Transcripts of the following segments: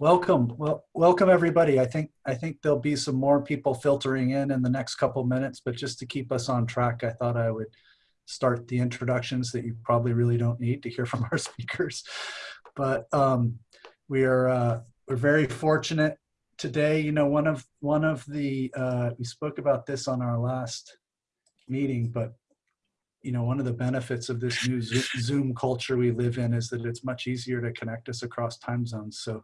Welcome, well, welcome everybody. I think I think there'll be some more people filtering in in the next couple minutes, but just to keep us on track, I thought I would start the introductions that you probably really don't need to hear from our speakers. But um, we are uh, we're very fortunate today. You know, one of one of the uh, we spoke about this on our last meeting, but you know, one of the benefits of this new Zoom culture we live in is that it's much easier to connect us across time zones. So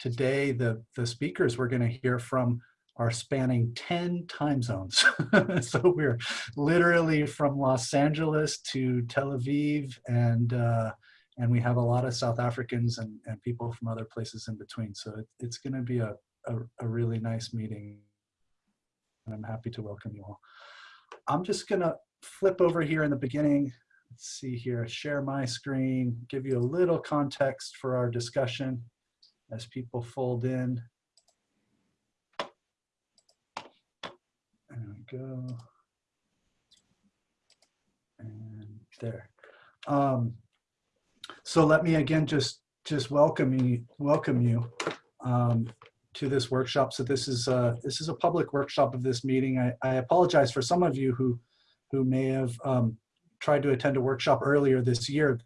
today the, the speakers we're going to hear from are spanning 10 time zones. so we're literally from Los Angeles to Tel Aviv and uh, and we have a lot of South Africans and, and people from other places in between. So it, it's going to be a, a, a really nice meeting. And I'm happy to welcome you all. I'm just going to flip over here in the beginning. Let's see here, share my screen, give you a little context for our discussion as people fold in. There we go. And there. Um, so let me again just just welcome you welcome you um, to this workshop. So this is a, this is a public workshop of this meeting. I, I apologize for some of you who who may have um, tried to attend a workshop earlier this year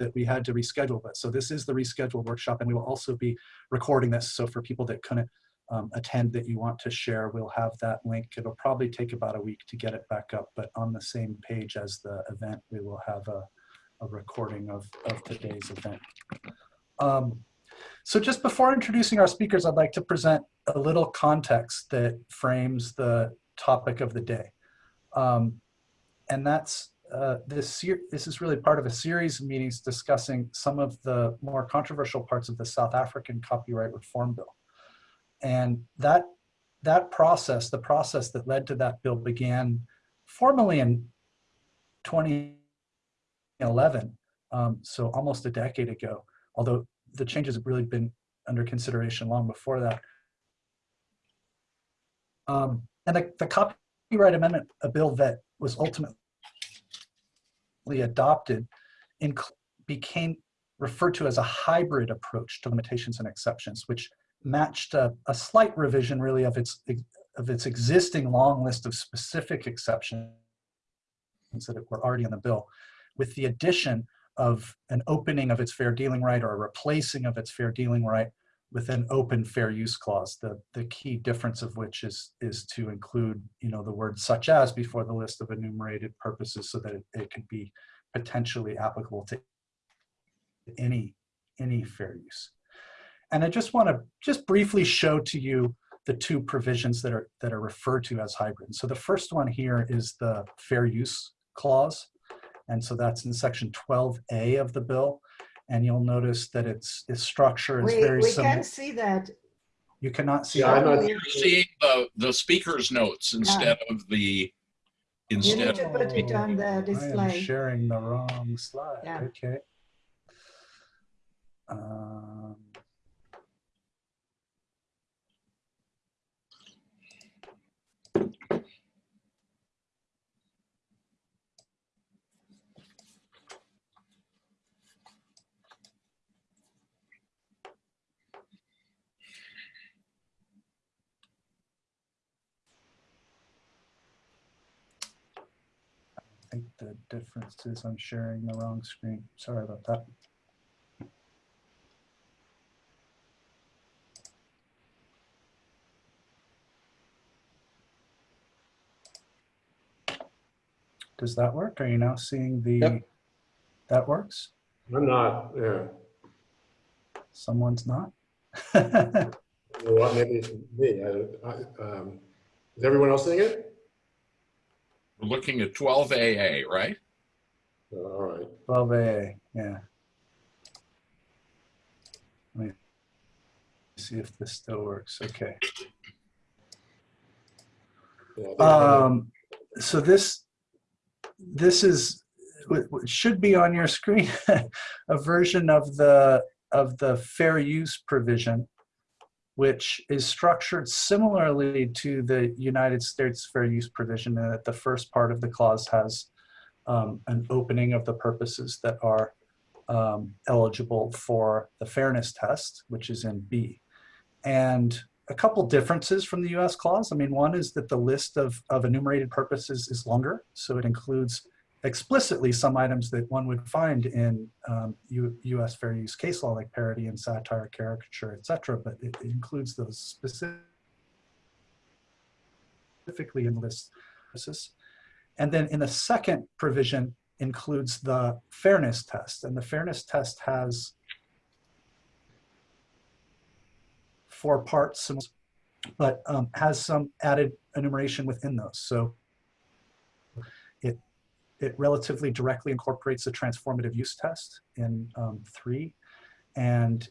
that we had to reschedule. But so this is the rescheduled workshop and we will also be recording this. So for people that couldn't um, attend that you want to share, we'll have that link. It'll probably take about a week to get it back up, but on the same page as the event, we will have a, a recording of, of today's event. Um, so just before introducing our speakers, I'd like to present a little context that frames the topic of the day. Um, and that's uh, this, this is really part of a series of meetings discussing some of the more controversial parts of the South African copyright reform bill. And that, that process, the process that led to that bill began formally in 2011, um, so almost a decade ago, although the changes have really been under consideration long before that. Um, and the, the copyright amendment, a bill that was ultimately adopted became referred to as a hybrid approach to limitations and exceptions, which matched a, a, slight revision really of its, of its existing long list of specific exceptions that were already in the bill with the addition of an opening of its fair dealing right or a replacing of its fair dealing right with an open fair use clause, the, the key difference of which is, is to include, you know, the word such as before the list of enumerated purposes so that it, it could be potentially applicable to any, any fair use. And I just want to just briefly show to you the two provisions that are, that are referred to as hybrid. So the first one here is the fair use clause. And so that's in section 12A of the bill and you'll notice that its its structure is we, very we similar. We can't see that. You cannot see yeah, that. You're seeing the the speaker's notes instead yeah. of the instead. You need to put it on the display. I am sharing the wrong slide. Yeah. Okay. Um, think the difference is I'm sharing the wrong screen. Sorry about that. Does that work? Are you now seeing the, yep. that works? I'm not, yeah. Someone's not? well, maybe it's me. I, I, um, is everyone else seeing it? We're looking at 12AA, right? All right. 12A, yeah. Let me see if this still works. Okay. Um, so this this is should be on your screen a version of the of the fair use provision which is structured similarly to the United States fair use provision in that the first part of the clause has um, an opening of the purposes that are um, eligible for the fairness test, which is in B. And a couple differences from the US clause. I mean, one is that the list of, of enumerated purposes is longer. So it includes explicitly some items that one would find in um, US fair use case law, like parody and satire, caricature, et cetera, but it, it includes those specifically in the list. And then in the second provision includes the fairness test. And the fairness test has four parts, but um, has some added enumeration within those. So it, it relatively directly incorporates the transformative use test in um, three. And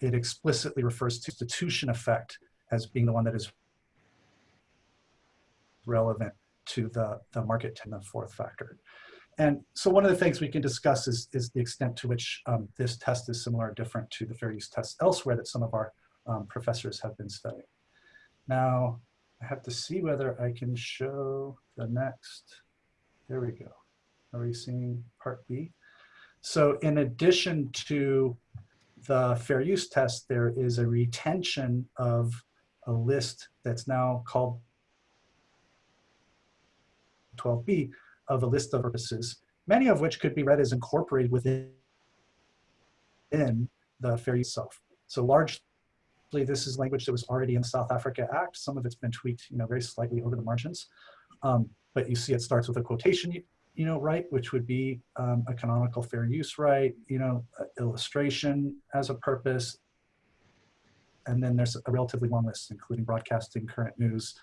it explicitly refers to substitution effect as being the one that is relevant to the, the market in the fourth factor. And so one of the things we can discuss is, is the extent to which um, this test is similar or different to the fair use test elsewhere that some of our um, professors have been studying. Now, I have to see whether I can show the next. There we go. Are we seeing part B? So in addition to the fair use test, there is a retention of a list that's now called 12b of a list of purposes, many of which could be read as incorporated within the fair use itself. So largely this is language that was already in the South Africa Act. Some of it's been tweaked, you know, very slightly over the margins. Um, but you see it starts with a quotation, you know, right, which would be um, a canonical fair use right, you know, illustration as a purpose, and then there's a relatively long list, including broadcasting current news,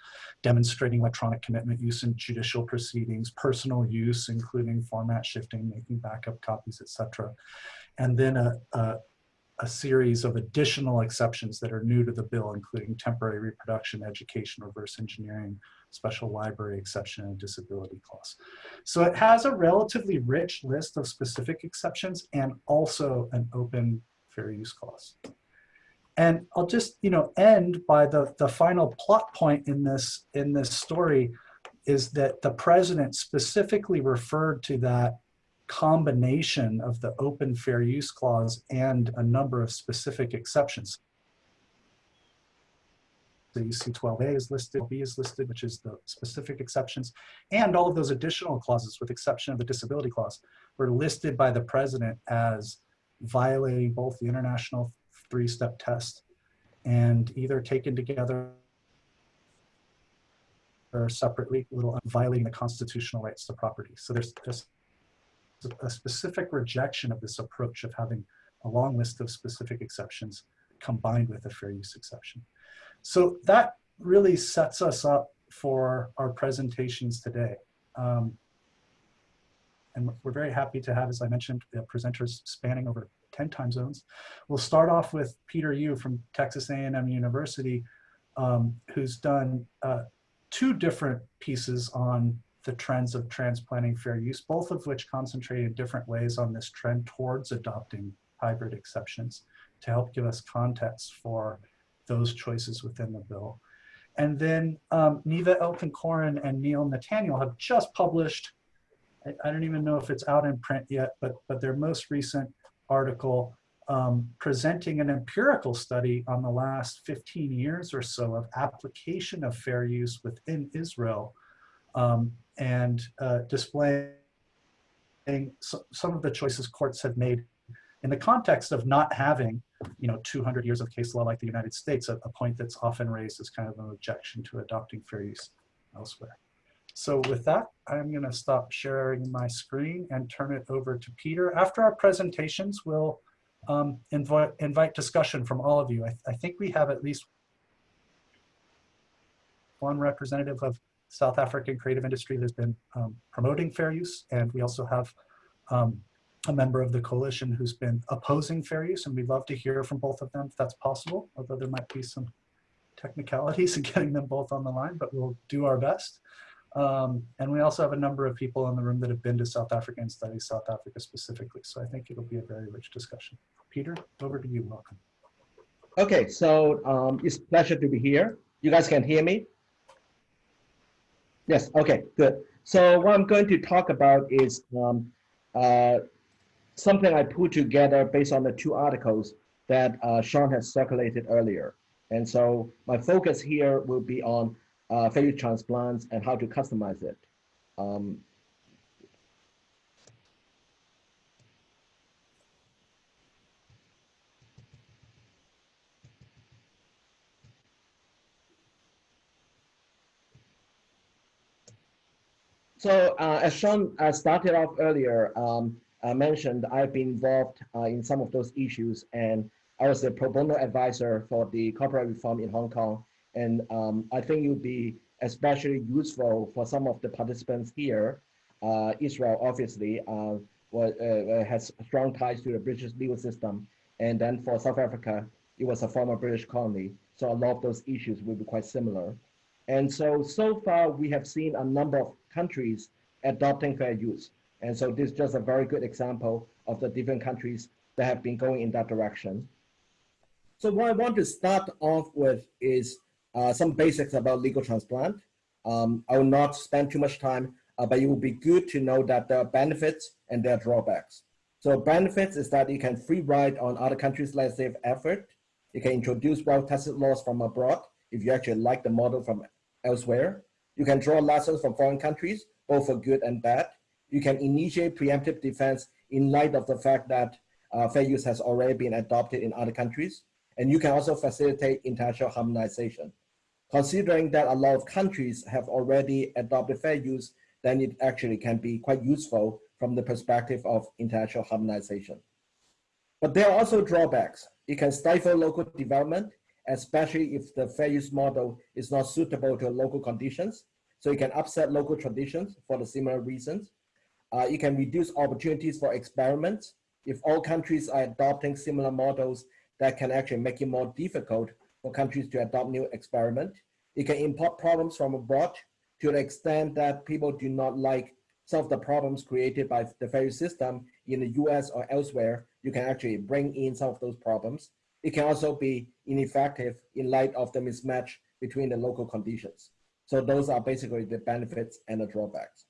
demonstrating electronic commitment use in judicial proceedings, personal use, including format shifting, making backup copies, etc. And then a, a, a, series of additional exceptions that are new to the bill, including temporary reproduction, education, reverse engineering, special library exception, and disability clause. So it has a relatively rich list of specific exceptions and also an open fair use clause. And I'll just, you know, end by the, the final plot point in this, in this story is that the president specifically referred to that combination of the open fair use clause and a number of specific exceptions. So you see 12A is listed, B is listed, which is the specific exceptions, and all of those additional clauses with exception of the disability clause were listed by the president as violating both the international three-step test and either taken together or separately, little violating the constitutional rights to property. So there's just a specific rejection of this approach of having a long list of specific exceptions combined with a fair use exception. So that really sets us up for our presentations today. Um, and we're very happy to have, as I mentioned, presenters spanning over 10 time zones. We'll start off with Peter Yu from Texas A&M University, um, who's done uh, two different pieces on the trends of transplanting fair use, both of which concentrate in different ways on this trend towards adopting hybrid exceptions to help give us context for those choices within the bill. And then um, Niva Elkin-Koren and Neil Netanel have just published, I, I, don't even know if it's out in print yet, but, but their most recent article um, presenting an empirical study on the last 15 years or so of application of fair use within Israel um, and uh, displaying so, some of the choices courts have made in the context of not having, you know, 200 years of case law like the United States, a, a point that's often raised as kind of an objection to adopting fair use elsewhere. So with that, I'm going to stop sharing my screen and turn it over to Peter. After our presentations, we'll um, invite, invite discussion from all of you. I, I, think we have at least one representative of South African creative industry that's been um, promoting fair use, and we also have um, a member of the coalition who's been opposing fair use, and we'd love to hear from both of them if that's possible, although there might be some technicalities in getting them both on the line, but we'll do our best. Um, and we also have a number of people in the room that have been to South Africa and studied South Africa specifically. So I think it'll be a very rich discussion. Peter, over to you. Welcome. Okay, so um, it's pleasure to be here. You guys can hear me? Yes, okay, good. So what I'm going to talk about is um, uh, something I put together based on the two articles that uh, Sean has circulated earlier. And so my focus here will be on uh, fair use transplants and how to customize it. Um, So uh, as Sean uh, started off earlier, um, I mentioned I've been involved uh, in some of those issues and I was the pro bono advisor for the copyright reform in Hong Kong. And um, I think it would be especially useful for some of the participants here. Uh, Israel obviously uh, was, uh, has strong ties to the British legal system. And then for South Africa, it was a former British colony. So a lot of those issues will be quite similar. And so, so far we have seen a number of countries adopting fair use. And so this is just a very good example of the different countries that have been going in that direction. So what I want to start off with is uh, some basics about legal transplant. Um, I will not spend too much time, uh, but it will be good to know that there are benefits and there are drawbacks. So benefits is that you can free ride on other countries' legislative effort. You can introduce well-tested laws from abroad if you actually like the model from elsewhere. You can draw lessons from foreign countries, both for good and bad. You can initiate preemptive defense in light of the fact that uh, fair use has already been adopted in other countries. And you can also facilitate international harmonization. Considering that a lot of countries have already adopted fair use, then it actually can be quite useful from the perspective of international harmonization. But there are also drawbacks. It can stifle local development especially if the fair use model is not suitable to local conditions. So it can upset local traditions for the similar reasons. Uh, it can reduce opportunities for experiments. If all countries are adopting similar models, that can actually make it more difficult for countries to adopt new experiment. It can import problems from abroad to the extent that people do not like some of the problems created by the fair system in the US or elsewhere. You can actually bring in some of those problems. It can also be ineffective in light of the mismatch between the local conditions. So those are basically the benefits and the drawbacks.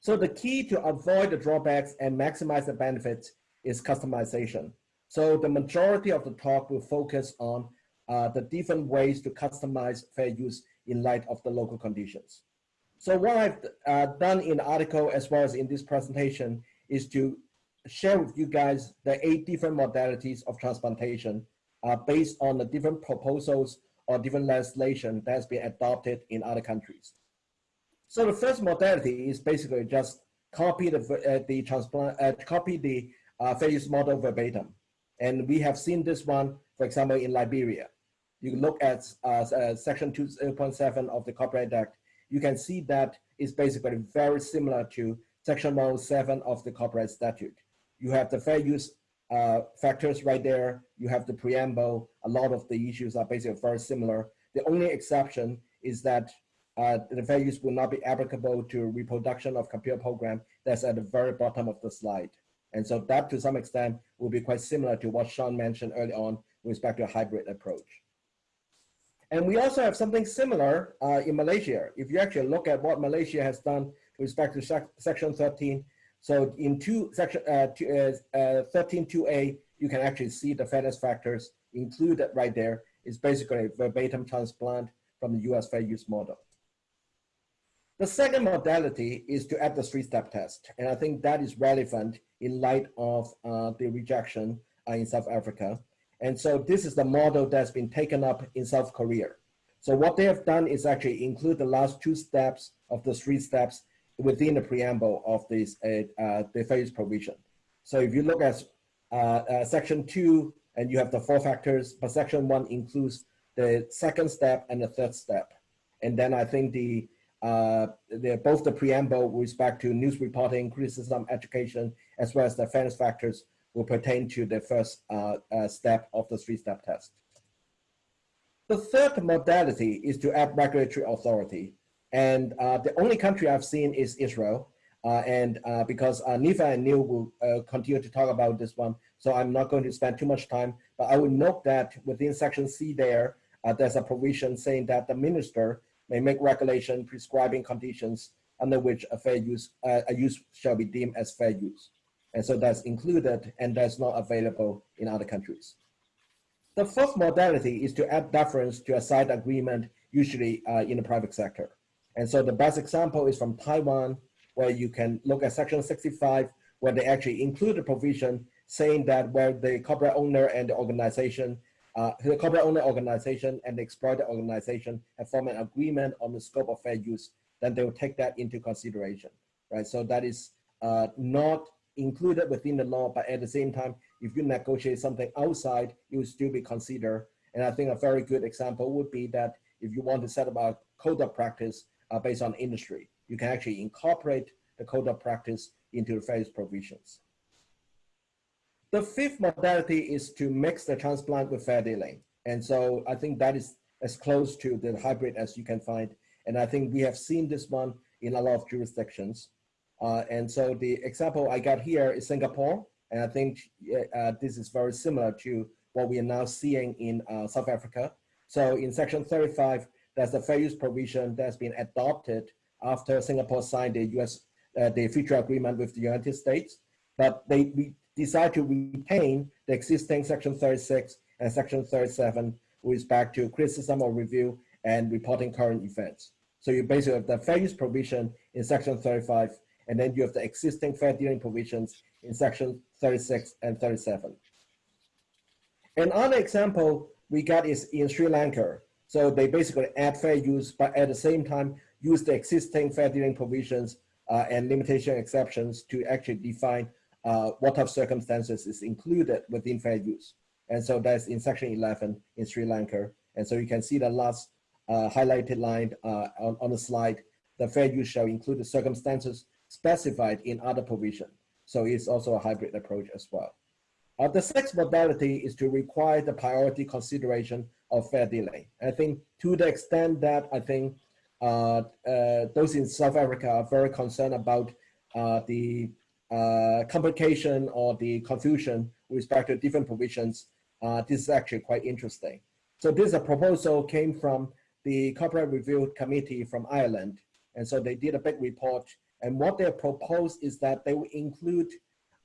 So the key to avoid the drawbacks and maximize the benefits is customization. So the majority of the talk will focus on uh, the different ways to customize fair use in light of the local conditions. So what I've uh, done in the article as well as in this presentation is to share with you guys the eight different modalities of transplantation uh, based on the different proposals or different legislation that has been adopted in other countries. So the first modality is basically just copy the, uh, the transplant, uh, copy the uh, fair use model verbatim. And we have seen this one, for example, in Liberia. You look at uh, uh section 2.7 of the Copyright Act, you can see that it's basically very similar to section 107 of the Copyright Statute. You have the fair use uh, factors right there. You have the preamble. A lot of the issues are basically very similar. The only exception is that uh, the fair use will not be applicable to reproduction of computer program that's at the very bottom of the slide. And so that to some extent will be quite similar to what Sean mentioned early on with respect to a hybrid approach. And we also have something similar uh, in Malaysia. If you actually look at what Malaysia has done with respect to sec section 13, so in two section uh, two, uh, uh, 13.2a, you can actually see the fairness factors included right there. It's basically a verbatim transplant from the US fair use model. The second modality is to add the three-step test. And I think that is relevant in light of uh, the rejection uh, in South Africa. And so this is the model that's been taken up in South Korea. So what they have done is actually include the last two steps of the three steps within the preamble of this uh, uh, the phase provision. So if you look at uh, uh, section two, and you have the four factors, but section one includes the second step and the third step. And then I think the, uh, the both the preamble with respect to news reporting, criticism, education, as well as the fairness factors will pertain to the first uh, uh, step of the three-step test. The third modality is to add regulatory authority. And uh, the only country I've seen is Israel. Uh, and uh, because uh, Niva and Neil will uh, continue to talk about this one, so I'm not going to spend too much time, but I would note that within section C there, there's a provision saying that the minister may make regulation prescribing conditions under which a fair use, a use shall be deemed as fair use. And so that's included and that's not available in other countries. The fourth modality is to add deference to a side agreement, usually uh, in the private sector. And so the best example is from Taiwan, where you can look at section 65, where they actually include a provision saying that where the copyright owner and the organization, uh, the copyright owner organization and the exploiter organization have formed an agreement on the scope of fair use, then they will take that into consideration, right? So that is uh, not included within the law, but at the same time, if you negotiate something outside, it will still be considered. And I think a very good example would be that if you want to set up a code of practice uh, based on industry, you can actually incorporate the code of practice into the use provisions. The fifth modality is to mix the transplant with fair dealing. And so I think that is as close to the hybrid as you can find. And I think we have seen this one in a lot of jurisdictions. Uh, and so the example I got here is Singapore. And I think uh, this is very similar to what we are now seeing in uh, South Africa. So in section 35, there's a fair use provision that's been adopted after Singapore signed the US, uh, the future agreement with the United States. But they we decide to retain the existing section 36 and section 37 with respect to criticism or review and reporting current events. So you basically have the fair use provision in section 35, and then you have the existing fair dealing provisions in section 36 and 37. Another example we got is in Sri Lanka. So they basically add fair use, but at the same time, use the existing fair dealing provisions uh, and limitation exceptions to actually define uh, what type of circumstances is included within fair use. And so that's in section 11 in Sri Lanka. And so you can see the last uh, highlighted line uh, on, on the slide, the fair use shall include the circumstances specified in other provision. So it's also a hybrid approach as well. Uh, the sixth modality is to require the priority consideration of fair dealing. I think to the extent that I think uh, uh, those in South Africa are very concerned about uh, the uh, complication or the confusion with respect to different provisions, uh, this is actually quite interesting. So this proposal came from the Copyright Review Committee from Ireland. And so they did a big report. And what they proposed is that they will include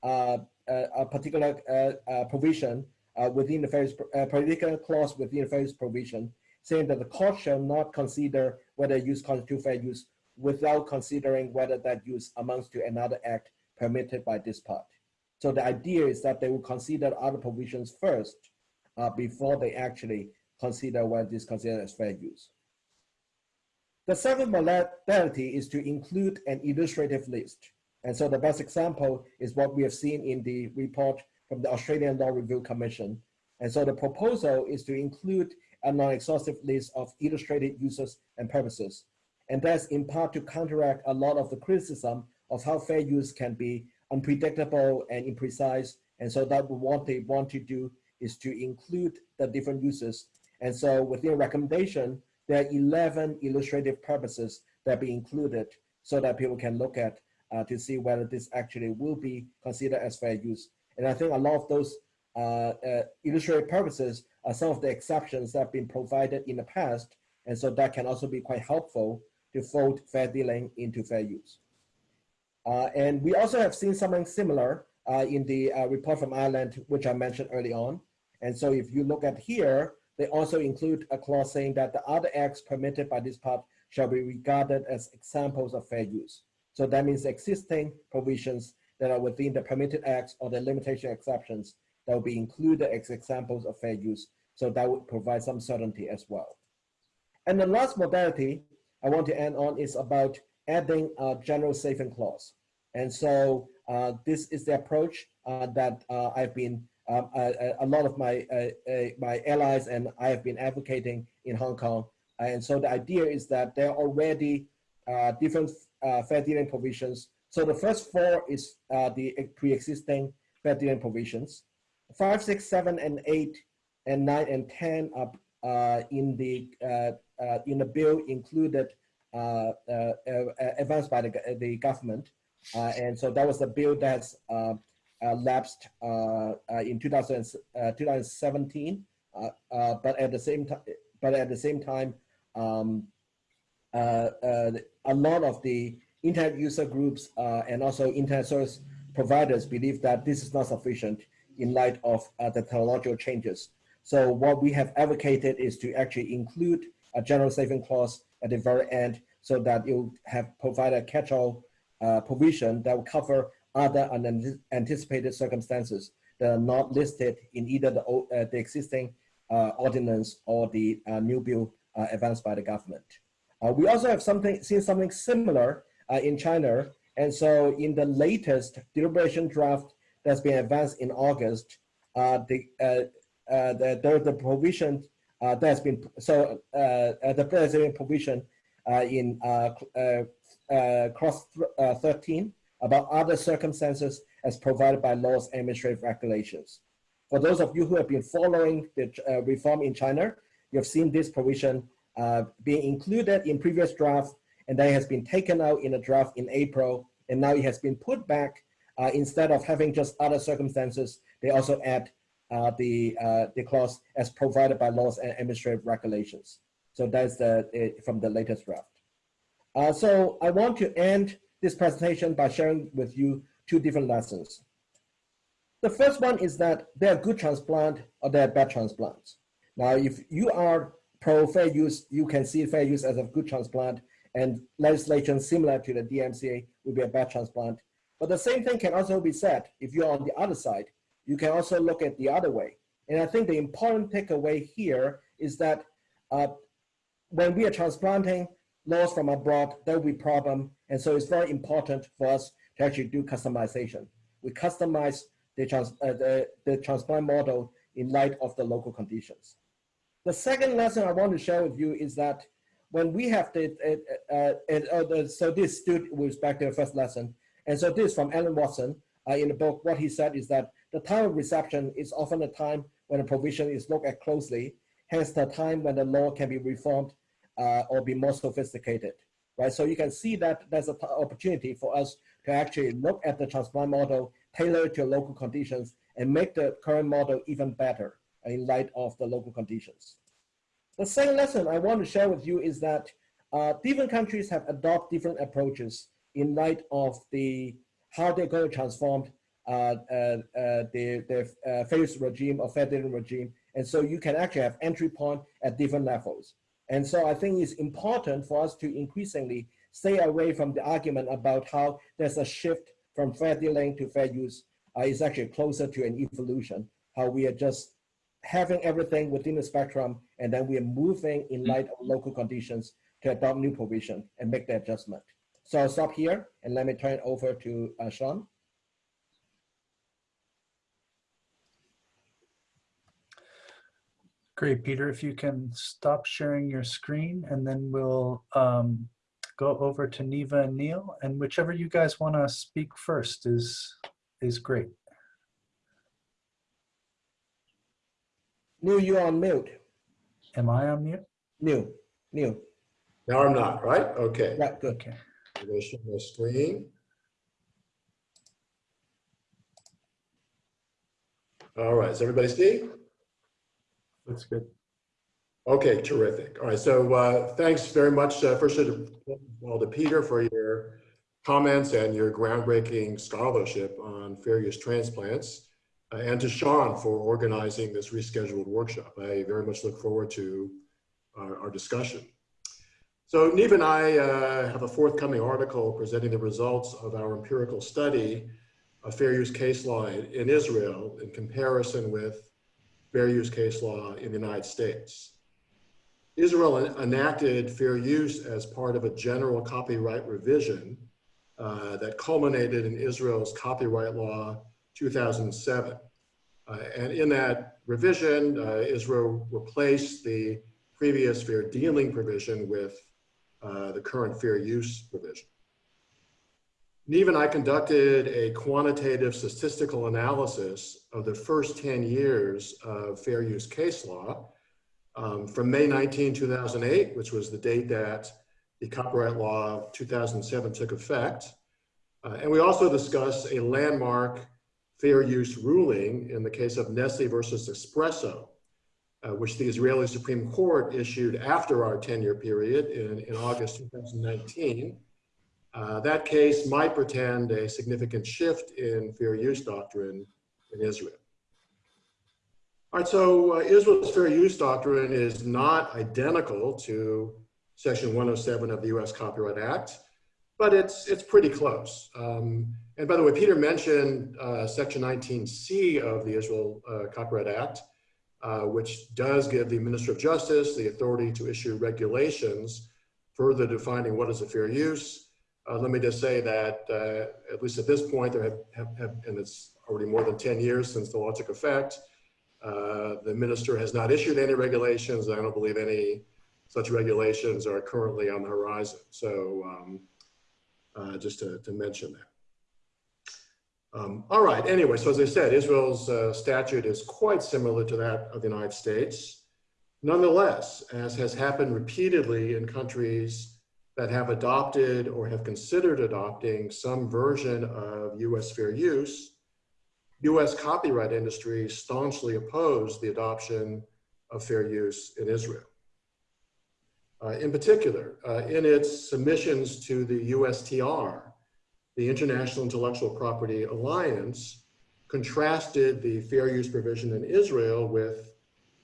uh, a, a, particular uh, uh, provision uh, within the various, particular clause within the various provision, saying that the court shall not consider whether use constitute fair use without considering whether that use amounts to another act permitted by this part. So the idea is that they will consider other provisions first uh, before they actually consider what is considered as fair use. The seventh modality is to include an illustrative list. And so the best example is what we have seen in the report from the Australian Law Review Commission. And so the proposal is to include a non-exhaustive list of illustrated uses and purposes. And that's in part to counteract a lot of the criticism of how fair use can be unpredictable and imprecise. And so that what they want to do is to include the different uses. And so within recommendation, there are 11 illustrative purposes that be included so that people can look at uh, to see whether this actually will be considered as fair use. And I think a lot of those uh, uh, illustrative purposes are some of the exceptions that have been provided in the past. And so that can also be quite helpful to fold fair dealing into fair use. Uh, and we also have seen something similar uh, in the uh, report from Ireland, which I mentioned early on. And so if you look at here, they also include a clause saying that the other acts permitted by this part shall be regarded as examples of fair use. So that means existing provisions that are within the permitted acts or the limitation exceptions that will be included as examples of fair use. So that would provide some certainty as well. And the last modality I want to end on is about adding a general saving clause. And so uh, this is the approach uh, that uh, I've been, um, a, a, lot of my, uh, uh, my allies and I have been advocating in Hong Kong. And so the idea is that there are already uh, different fair dealing provisions. So the first four is the pre-existing fair dealing provisions. Five, six, seven, and eight, and nine and 10 are in the, in the bill included uh, uh, uh, advanced by the, the government. and so that was the bill that's lapsed in 2000, 2017. but at the same time, but at the same time, um, a lot of the internet user groups uh, and also internet service providers believe that this is not sufficient in light of uh, the technological changes. So what we have advocated is to actually include a general saving clause at the very end so that you have provided a catch-all uh, provision that will cover other unanticipated circumstances that are not listed in either the, uh, the existing uh, ordinance or the uh, new bill uh, advanced by the government. Uh, we also have something seen something similar uh, in China, and so in the latest deliberation draft that's been advanced in August, the, the, the the provision that's been so the president provision in uh, 13 about other circumstances as provided by laws and administrative regulations. For those of you who have been following the uh, reform in China, you have seen this provision uh, being included in previous draft, and then it has been taken out in a draft in April, and now it has been put back. Uh, instead of having just other circumstances, they also add uh, the uh, the clause as provided by laws and administrative regulations. So that's the uh, from the latest draft. So I want to end this presentation by sharing with you two different lessons. The first one is that there are good transplant or there are bad transplants. Now, if you are pro fair use, you can see fair use as a good transplant, and legislation similar to the DMCA would be a bad transplant. But the same thing can also be said if you're on the other side. You can also look at the other way. And I think the important takeaway here is that uh, when we are transplanting laws from abroad, there will be problem. And so it's very important for us to actually do customization. We customize the, trans, uh, the, the transplant model in light of the local conditions. The second lesson I want to share with you is that when we have the, uh, uh, uh, so this stood with back to the first lesson, and so this from Alan Watson uh, in the book, what he said is that the time of reception is often a time when a provision is looked at closely, hence the time when the law can be reformed uh, or be more sophisticated, right? So you can see that there's an opportunity for us to actually look at the transplant model, tailor it to local conditions, and make the current model even better in light of the local conditions. The second lesson I want to share with you is that uh, different countries have adopted different approaches in light of the how they're going to transform uh, uh, uh, the, the uh, fair regime or federal regime. And so you can actually have entry point at different levels. And so I think it's important for us to increasingly stay away from the argument about how there's a shift from fair dealing to fair use. Uh, it's actually closer to an evolution, how we are just having everything within the spectrum, and then we are moving in light of local conditions to adopt new provision and make the adjustment. So I'll stop here and let me turn it over to uh, Sean. Great, Peter, if you can stop sharing your screen and then we'll um, go over to Niva and Neil and whichever you guys want to speak first is, is great. Neil, you're on mute. Am I on mute? Neil, Neil. Now I'm not, right? Okay. Yeah, good. Okay. I'm going to share my screen. All right, does everybody see? That's good. Okay, terrific. All right, so uh, thanks very much, uh, first of all, to Peter for your comments and your groundbreaking scholarship on fair use transplants, uh, and to Sean for organizing this rescheduled workshop. I very much look forward to our, our discussion. So Niva and I uh, have a forthcoming article presenting the results of our empirical study of fair use case law in, in Israel in comparison with fair use case law in the United States. Israel enacted fair use as part of a general copyright revision uh, that culminated in Israel's copyright law 2007. Uh, and in that revision, uh, Israel replaced the previous fair dealing provision with uh, the current fair use provision. Niva and I conducted a quantitative statistical analysis of the first 10 years of fair use case law um, from May 19, 2008, which was the date that the copyright law of 2007 took effect. Uh, and we also discussed a landmark fair use ruling in the case of Nestle versus Espresso, uh, which the Israeli Supreme Court issued after our 10 year period in, in August 2019. Uh, that case might portend a significant shift in fair use doctrine in Israel. All right, so uh, Israel's fair use doctrine is not identical to Section 107 of the US Copyright Act, but it's, it's pretty close. Um, and by the way, Peter mentioned uh, Section 19C of the Israel uh, Copyright Act, uh, which does give the Minister of Justice the authority to issue regulations further defining what is a fair use. Uh, let me just say that, uh, at least at this point, there have, have, have, and it's already more than 10 years since the law took effect, uh, the minister has not issued any regulations. I don't believe any such regulations are currently on the horizon. So um, uh, just to, to mention that. Um, all right, anyway, so as I said, Israel's uh, statute is quite similar to that of the United States. Nonetheless, as has happened repeatedly in countries that have adopted or have considered adopting some version of US fair use, US copyright industry staunchly opposed the adoption of fair use in Israel. Uh, in particular, uh, in its submissions to the USTR, the International Intellectual Property Alliance contrasted the fair use provision in Israel with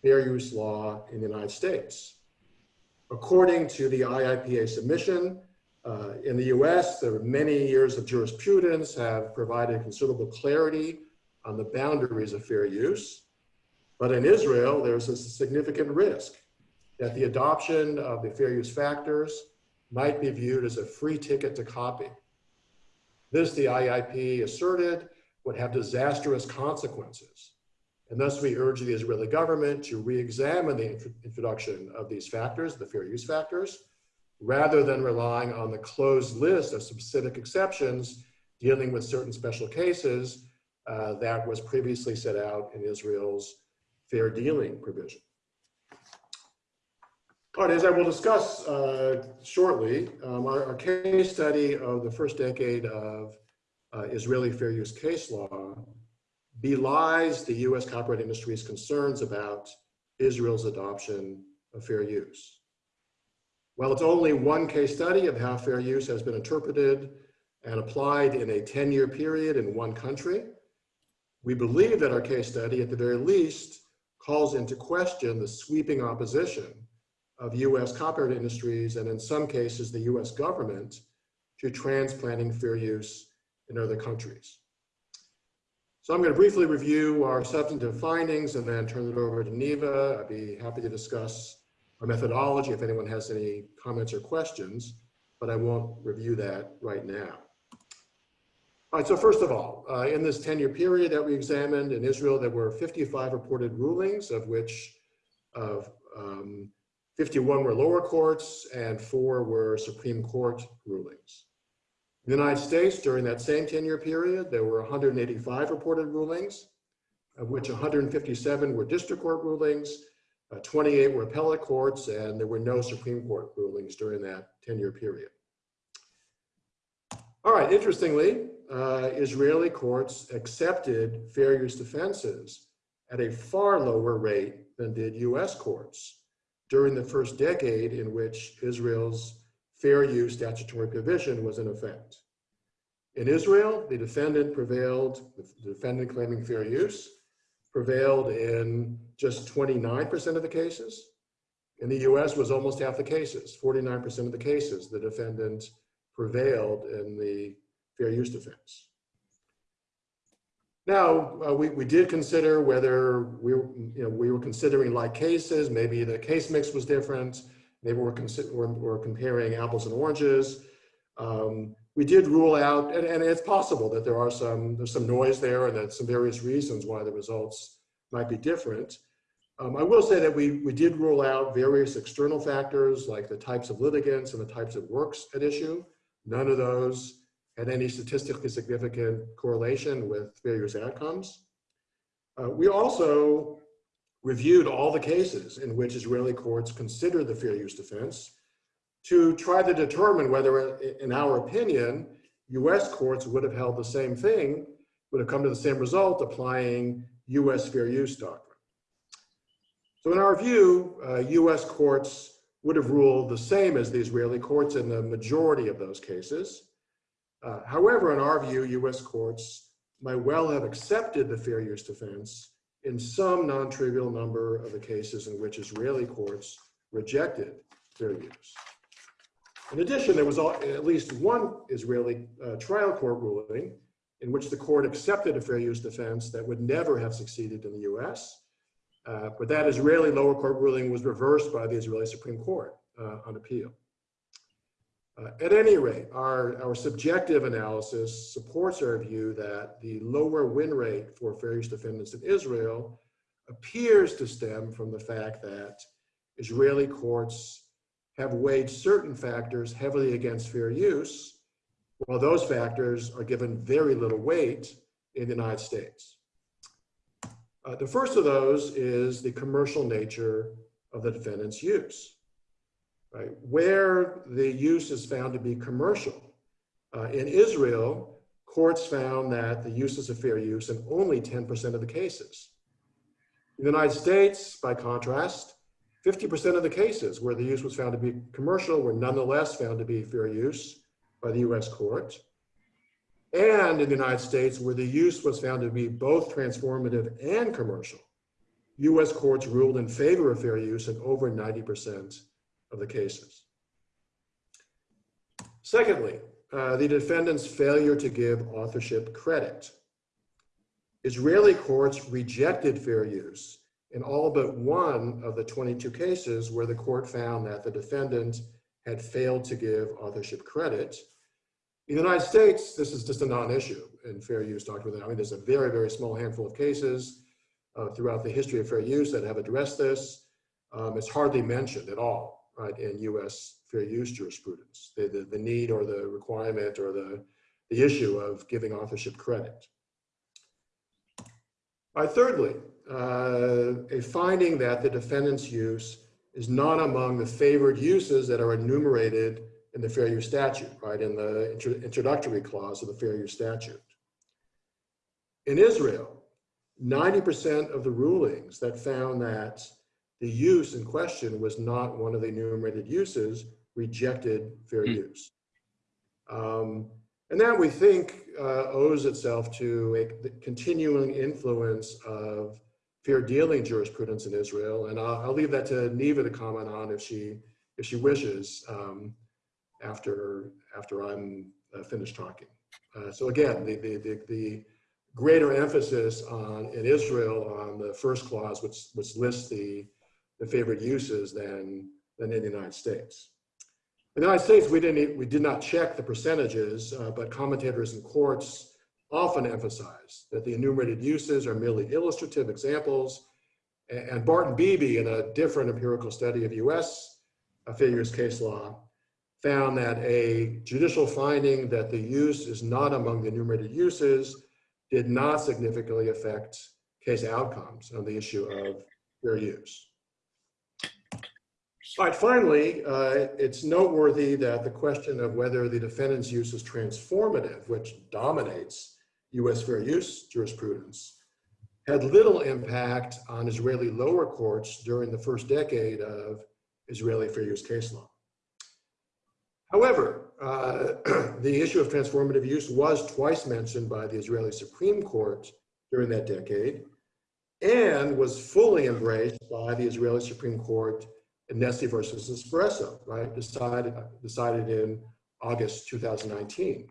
fair use law in the United States. According to the IIPA submission, uh, in the US, there are many years of jurisprudence have provided considerable clarity on the boundaries of fair use. But in Israel, there's a significant risk that the adoption of the fair use factors might be viewed as a free ticket to copy. This, the IIP asserted, would have disastrous consequences. And thus we urge the Israeli government to re-examine the introduction of these factors, the fair use factors, rather than relying on the closed list of specific exceptions dealing with certain special cases uh, that was previously set out in Israel's fair dealing provision. All right, as I will discuss uh, shortly, um, our, our, case study of the first decade of uh, Israeli fair use case law belies the US copyright industry's concerns about Israel's adoption of fair use. While it's only one case study of how fair use has been interpreted and applied in a 10-year period in one country, we believe that our case study, at the very least, calls into question the sweeping opposition of US copyright industries and in some cases the US government to transplanting fair use in other countries. So I'm going to briefly review our substantive findings and then turn it over to Niva. I'd be happy to discuss our methodology if anyone has any comments or questions, but I won't review that right now. All right, so first of all, uh, in this 10-year period that we examined in Israel, there were 55 reported rulings, of which um, 51 were lower courts and four were Supreme Court rulings. In the United States, during that same 10-year period, there were 185 reported rulings, of which 157 were district court rulings, uh, 28 were appellate courts, and there were no Supreme Court rulings during that 10-year period. All right, interestingly, uh, Israeli courts accepted fair use defenses at a far lower rate than did US courts during the first decade in which Israel's fair use statutory provision was in effect. In Israel, the defendant prevailed, the defendant claiming fair use, prevailed in just 29% of the cases. In the US was almost half the cases, 49% of the cases, the defendant prevailed in the fair use defense. Now, uh, we, we did consider whether we you know, we were considering like cases, maybe the case mix was different, maybe we're, we're, we're comparing apples and oranges. Um, we did rule out, and, and it's possible that there are some, there's some noise there and that some various reasons why the results might be different. Um, I will say that we, we did rule out various external factors like the types of litigants and the types of works at issue. None of those had any statistically significant correlation with use outcomes. Uh, we also reviewed all the cases in which Israeli courts considered the fair use defense to try to determine whether, in our opinion, US courts would have held the same thing, would have come to the same result applying US fair use doctrine. So in our view, uh, US courts would have ruled the same as the Israeli courts in the majority of those cases. Uh, however, in our view, US courts might well have accepted the fair use defense in some non-trivial number of the cases in which Israeli courts rejected fair use. In addition, there was at least one Israeli uh, trial court ruling in which the court accepted a fair use defense that would never have succeeded in the US. Uh, but that Israeli lower court ruling was reversed by the Israeli Supreme Court uh, on appeal. Uh, at any rate, our, our subjective analysis supports our view that the lower win rate for fair use defendants in Israel appears to stem from the fact that Israeli courts have weighed certain factors heavily against fair use, while those factors are given very little weight in the United States. Uh, the first of those is the commercial nature of the defendant's use right? Where the use is found to be commercial. Uh, in Israel, courts found that the use is a fair use in only 10% of the cases. In the United States, by contrast, 50% of the cases where the use was found to be commercial were nonetheless found to be fair use by the US court. And in the United States, where the use was found to be both transformative and commercial, US courts ruled in favor of fair use in over 90% of the cases. Secondly, uh, the defendant's failure to give authorship credit. Israeli courts rejected fair use in all but one of the 22 cases where the court found that the defendant had failed to give authorship credit. In the United States, this is just a non-issue in fair use doctrine. I mean, there's a very, very small handful of cases uh, throughout the history of fair use that have addressed this. Um, it's hardly mentioned at all right, in U.S. fair use jurisprudence, the, the, the need or the requirement or the, the issue of giving authorship credit. Right, thirdly, uh, a finding that the defendant's use is not among the favored uses that are enumerated in the fair use statute, right, in the intro introductory clause of the fair use statute. In Israel, 90% of the rulings that found that the use in question was not one of the enumerated uses, rejected fair Hmm. use. Um, and that we think uh, owes itself to a the continuing influence of fair dealing jurisprudence in Israel. And I'll, I'll leave that to Niva to comment on if she if she wishes um, after after I'm uh, finished talking. Uh, so again, the, the, the, the greater emphasis on in Israel on the first clause, which, which lists the, the favorite uses than, than in the United States. In the United States, we didn't we did not check the percentages, uh, but commentators and courts often emphasize that the enumerated uses are merely illustrative examples. And, and Barton Beebe, in a different empirical study of U.S. Uh, use case law, found that a judicial finding that the use is not among the enumerated uses did not significantly affect case outcomes on the issue of fair use. All right, finally, uh, it's noteworthy that the question of whether the defendant's use is transformative, which dominates US fair use jurisprudence, had little impact on Israeli lower courts during the first decade of Israeli fair use case law. However, uh, the issue of transformative use was twice mentioned by the Israeli Supreme Court during that decade and was fully embraced by the Israeli Supreme Court in Nestle versus Espresso, right? Decided, decided in August 2019.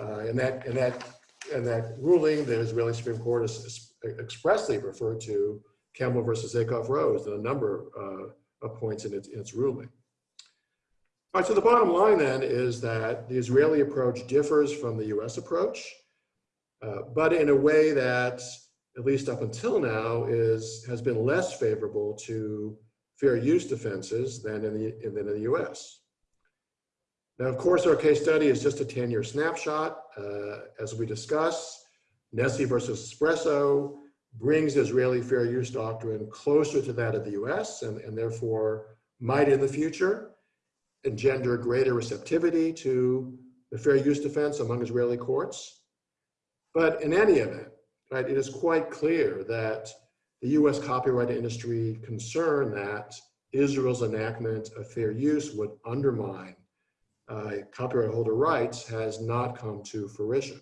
Uh, and that, and that, and that ruling, the Israeli Supreme Court has expressly referred to Campbell versus Acuff-Rose in a number uh, of points in its, in its ruling. All right, so the bottom line then is that the Israeli approach differs from the US approach, uh, but in a way that, at least up until now, is, has been less favorable to fair use defenses than in the, than in the US. Now, of course, our case study is just a 10-year snapshot. Uh, as we discuss, Nestle versus Espresso brings Israeli fair use doctrine closer to that of the US and, and therefore might in the future engender greater receptivity to the fair use defense among Israeli courts. But in any event, right, it is quite clear that the US copyright industry concern that Israel's enactment of fair use would undermine uh, copyright holder rights has not come to fruition.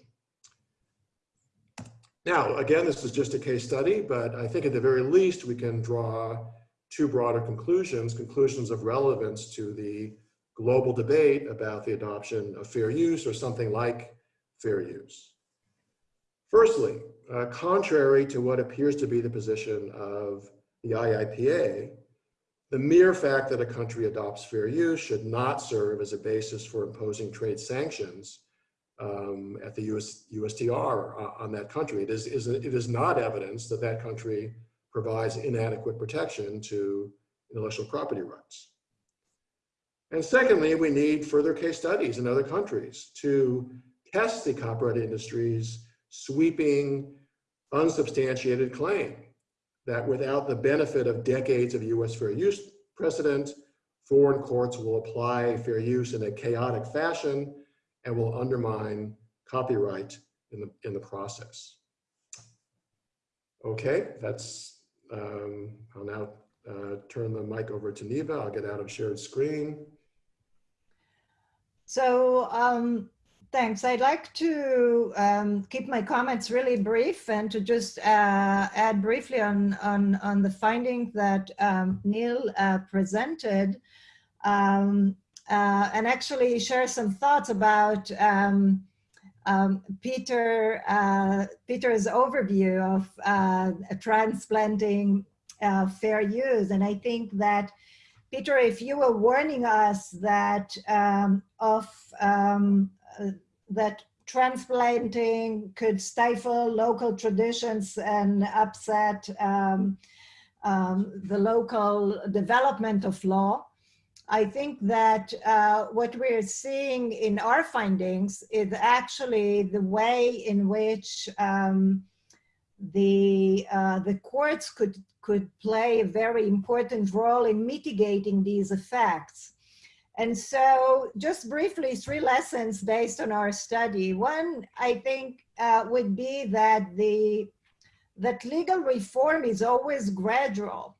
Now, again, this is just a case study, but I think at the very least we can draw two broader conclusions, conclusions of relevance to the global debate about the adoption of fair use or something like fair use. Firstly, uh, contrary to what appears to be the position of the IIPA, the mere fact that a country adopts fair use should not serve as a basis for imposing trade sanctions um, at the US, USTR on that country. It is, is, it is not evidence that that country provides inadequate protection to intellectual property rights. And secondly, we need further case studies in other countries to test the copyright industry's sweeping, unsubstantiated claim that without the benefit of decades of US fair use precedent, foreign courts will apply fair use in a chaotic fashion and will undermine copyright in the, in the process. Okay, that's, um, I'll now uh, turn the mic over to Niva. I'll get out of shared screen. So um, thanks. I'd like to um, keep my comments really brief and to just uh, add briefly on, on, on the finding that um, Neil uh, presented um, uh, and actually share some thoughts about um, um, Peter, uh, Peter's overview of uh, transplanting uh, fair use. And I think that Peter, if you were warning us that um, of uh, that transplanting could stifle local traditions and upset um, um, the local development of law, I think that uh, what we're seeing in our findings is actually the way in which um, the uh, the courts could could play a very important role in mitigating these effects. And so just briefly, three lessons based on our study. One, I think, uh, would be that the that legal reform is always gradual.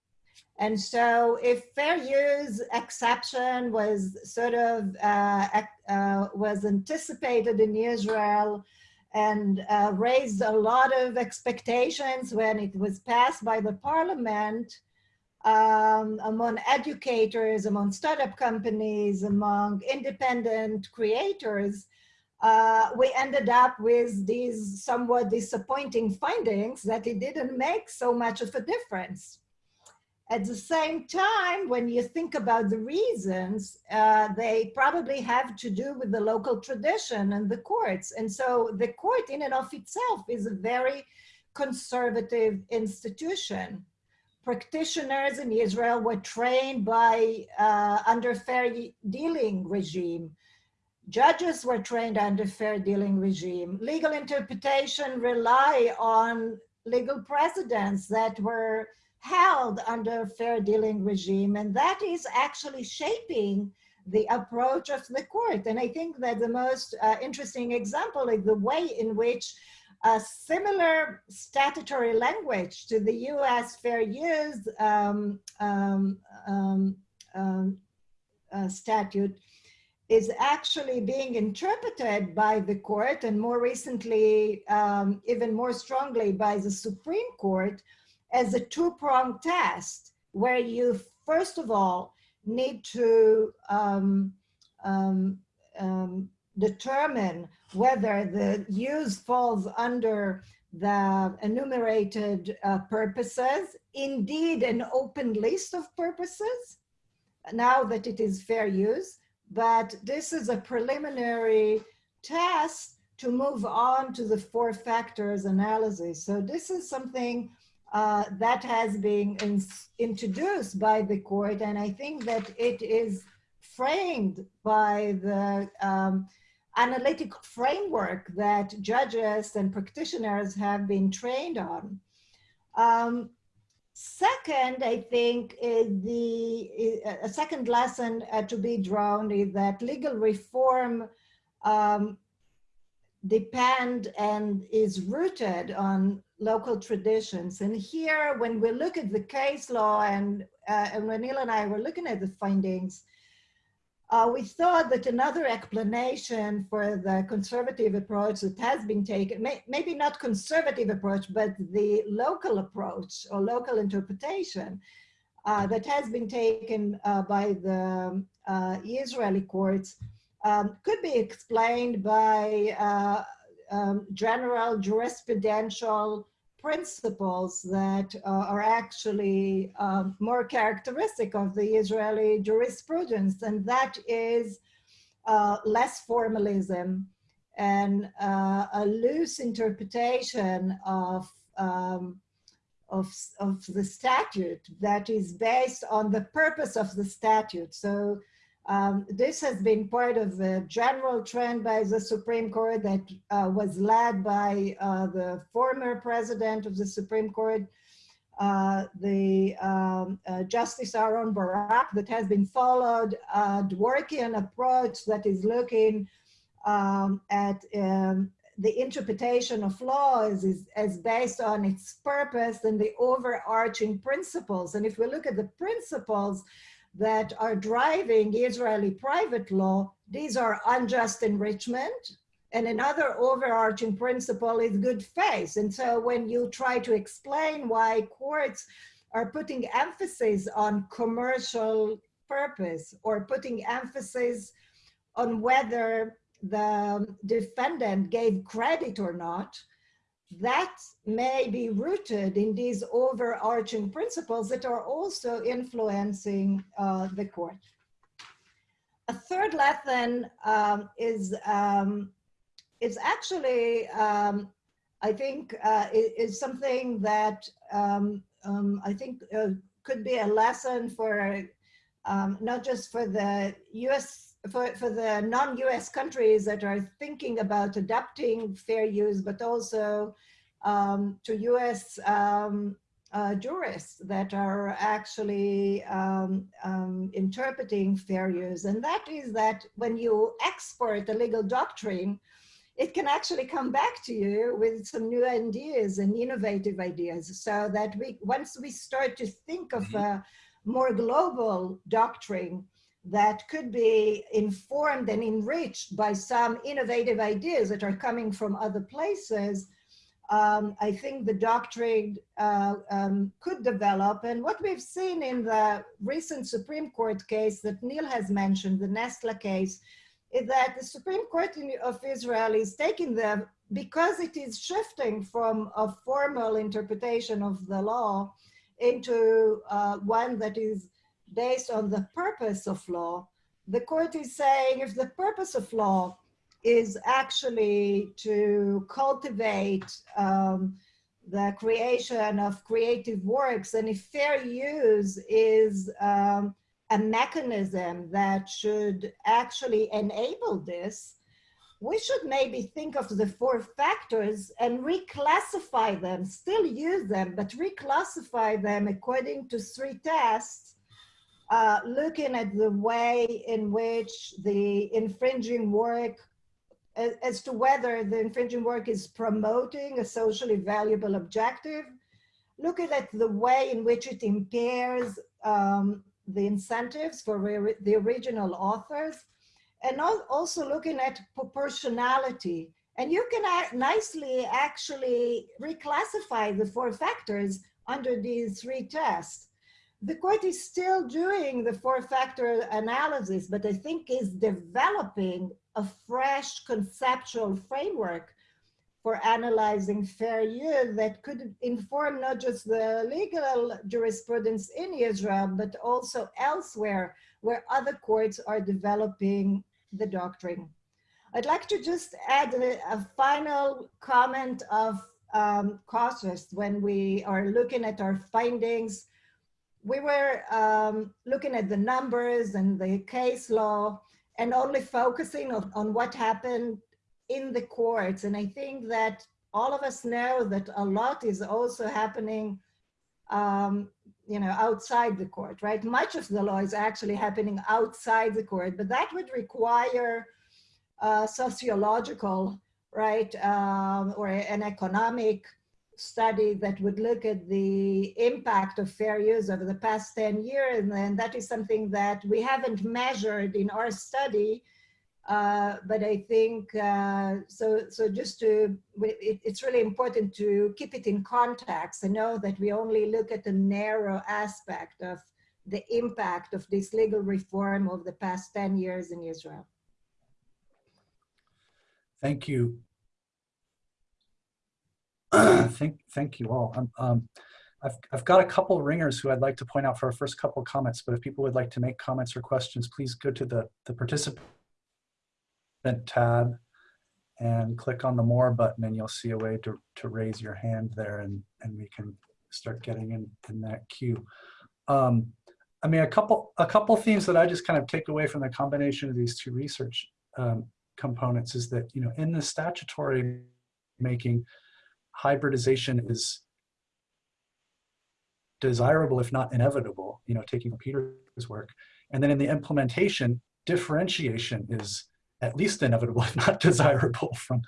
And so if fair use exception was sort of uh, uh, was anticipated in Israel and uh, raised a lot of expectations when it was passed by the parliament um, among educators, among startup companies, among independent creators, uh, we ended up with these somewhat disappointing findings that it didn't make so much of a difference. At the same time, when you think about the reasons, uh, they probably have to do with the local tradition and the courts. And so the court in and of itself is a very conservative institution. Practitioners in Israel were trained by uh, under fair dealing regime. Judges were trained under fair dealing regime. Legal interpretation rely on legal precedents that were held under fair dealing regime. And that is actually shaping the approach of the court. And I think that the most uh, interesting example is the way in which a similar statutory language to the US fair use um, um, um, um uh, statute is actually being interpreted by the court and more recently, um, even more strongly by the Supreme Court as a two-pronged test where you, first of all, need to um, um, um, determine whether the use falls under the enumerated uh, purposes, indeed an open list of purposes, now that it is fair use, but this is a preliminary test to move on to the four factors analysis. So this is something uh, that has been in, introduced by the court, and I think that it is framed by the um, analytic framework that judges and practitioners have been trained on. Um, second, I think the a second lesson uh, to be drawn is that legal reform um, depend and is rooted on local traditions. And here, when we look at the case law and, uh, and when Neil and I were looking at the findings, uh, we thought that another explanation for the conservative approach that has been taken, may, maybe not conservative approach, but the local approach or local interpretation uh, that has been taken uh, by the uh, Israeli courts um, could be explained by uh, um, general jurisprudential principles that uh, are actually um, more characteristic of the Israeli jurisprudence, and that is uh, less formalism and uh, a loose interpretation of, um, of, of the statute that is based on the purpose of the statute. So um, this has been part of a general trend by the Supreme Court that uh, was led by uh, the former president of the Supreme Court, uh, the um, uh, Justice Aharon Barak, that has been followed, a Dworkian approach that is looking um, at um, the interpretation of laws is, is based on its purpose and the overarching principles. And if we look at the principles, that are driving Israeli private law, these are unjust enrichment. And another overarching principle is good faith. And so when you try to explain why courts are putting emphasis on commercial purpose or putting emphasis on whether the defendant gave credit or not, that may be rooted in these overarching principles that are also influencing uh, the court. A third lesson um, is, um, is actually, um, I think, uh, is, something that um, um, I think uh, could be a lesson for um, not just for the US for, for the non-US countries that are thinking about adapting fair use, but also um, to US um, uh, jurists that are actually um, um, interpreting fair use. And that is that when you export a legal doctrine, it can actually come back to you with some new ideas and innovative ideas so that we once we start to think of mm-hmm. a more global doctrine that could be informed and enriched by some innovative ideas that are coming from other places, um, I think the doctrine uh, um, could develop. And what we've seen in the recent Supreme Court case that Neil has mentioned, the Nestle case, is that the Supreme Court of Israel is taking the, because it is shifting from a formal interpretation of the law into uh, one that is based on the purpose of law, the court is saying if the purpose of law is actually to cultivate um, the creation of creative works, and if fair use is um, a mechanism that should actually enable this, we should maybe think of the four factors and reclassify them, still use them, but reclassify them according to three tests uh, looking at the way in which the infringing work, as, as, to whether the infringing work is promoting a socially valuable objective, looking at the way in which it impairs um, the incentives for the original authors, and also looking at proportionality. And you can nicely actually reclassify the four factors under these three tests the court is still doing the four factor analysis, but I think is developing a fresh conceptual framework for analyzing fair use that could inform not just the legal jurisprudence in Israel, but also elsewhere where other courts are developing the doctrine. I'd like to just add a, a final comment of um, cautious when we are looking at our findings we were um, looking at the numbers and the case law and only focusing on, on what happened in the courts. And I think that all of us know that a lot is also happening, um, you know, outside the court, right? Much of the law is actually happening outside the court, but that would require uh, sociological, right, um, or an economic study that would look at the impact of fair use over the past 10 years. And that is something that we haven't measured in our study. Uh, but I think, uh, so, so just to, it, it's really important to keep it in context and know that we only look at the narrow aspect of the impact of this legal reform over the past 10 years in Israel. Thank you. thank, thank you all. Um, um, I've, I've got a couple ringers who I'd like to point out for our first couple comments, but if people would like to make comments or questions, please go to the, the participant tab and click on the more button and you'll see a way to, to raise your hand there and, and we can start getting in, in that queue. Um, I mean, a couple, a couple themes that I just kind of take away from the combination of these two research um, components is that, you know, in the statutory making, hybridization is desirable, if not inevitable, you know, taking Peter's work. And then in the implementation, differentiation is at least inevitable, if not desirable from,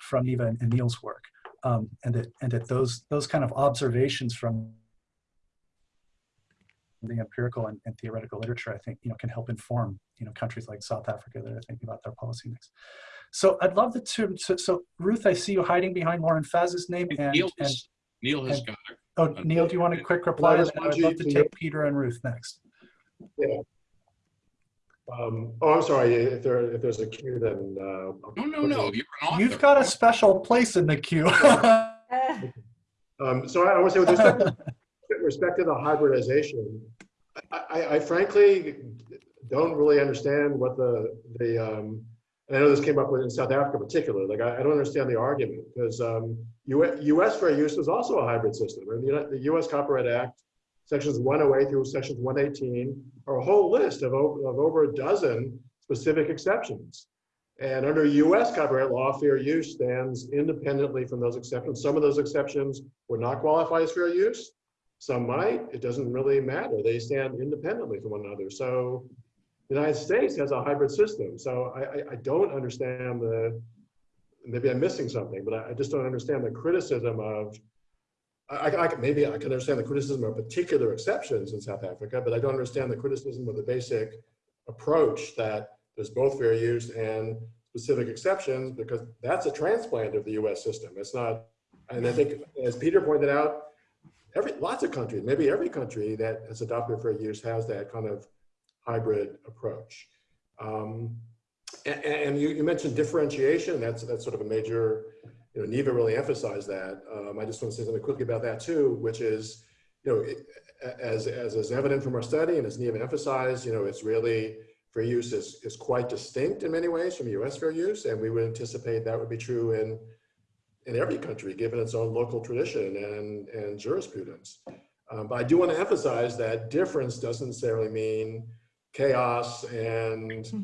from Niva and, and Neil's work. Um, and that, and that those, those kind of observations from the empirical and, and, theoretical literature, I think, you know, can help inform, you know, countries like South Africa that are thinking about their policy mix. So I'd love to, so, so Ruth, I see you hiding behind Lauren Faz's name. And, Neil, and, has, Neil has and, got Oh, Neil, do you want a quick reply? Well, I'd love to take Peter and Ruth next. Yeah. Um, oh, I'm sorry. If there if there's a queue, then uh, no, no, no. You're an author. You've got a special place in the queue. um, so I, I want to say with respect, to, with respect to the hybridization, I, I, I, frankly don't really understand what the the. Um, and I know this came up in South Africa, in particular. Like I, I don't understand the argument because um, U.S. US fair use is also a hybrid system. Mean, the U.S. Copyright Act sections 108 through sections 118 are a whole list of, of over a dozen specific exceptions. And under US copyright law, fair use stands independently from those exceptions. Some of those exceptions would not qualify as fair use. Some might, it doesn't really matter. They stand independently from one another. So the United States has a hybrid system. So I, I, don't understand the, maybe I'm missing something, but I, I just don't understand the criticism of I, I, maybe I can understand the criticism of particular exceptions in South Africa, but I don't understand the criticism of the basic approach that there's both fair use and specific exceptions because that's a transplant of the US system. It's not, and I think as Peter pointed out, every lots of countries, maybe every country that has adopted fair use has that kind of hybrid approach. Um, and, and you, you mentioned differentiation, that's, that's sort of a major you know, Niva really emphasized that. Um, I just want to say something quickly about that too, which is, you know, it, as, as is evident from our study and as Niva emphasized, you know, it's really fair use is, is quite distinct in many ways from US fair use. And we would anticipate that would be true in, in every country, given its own local tradition and, and jurisprudence. Um, but I do want to emphasize that difference doesn't necessarily mean chaos and hmm.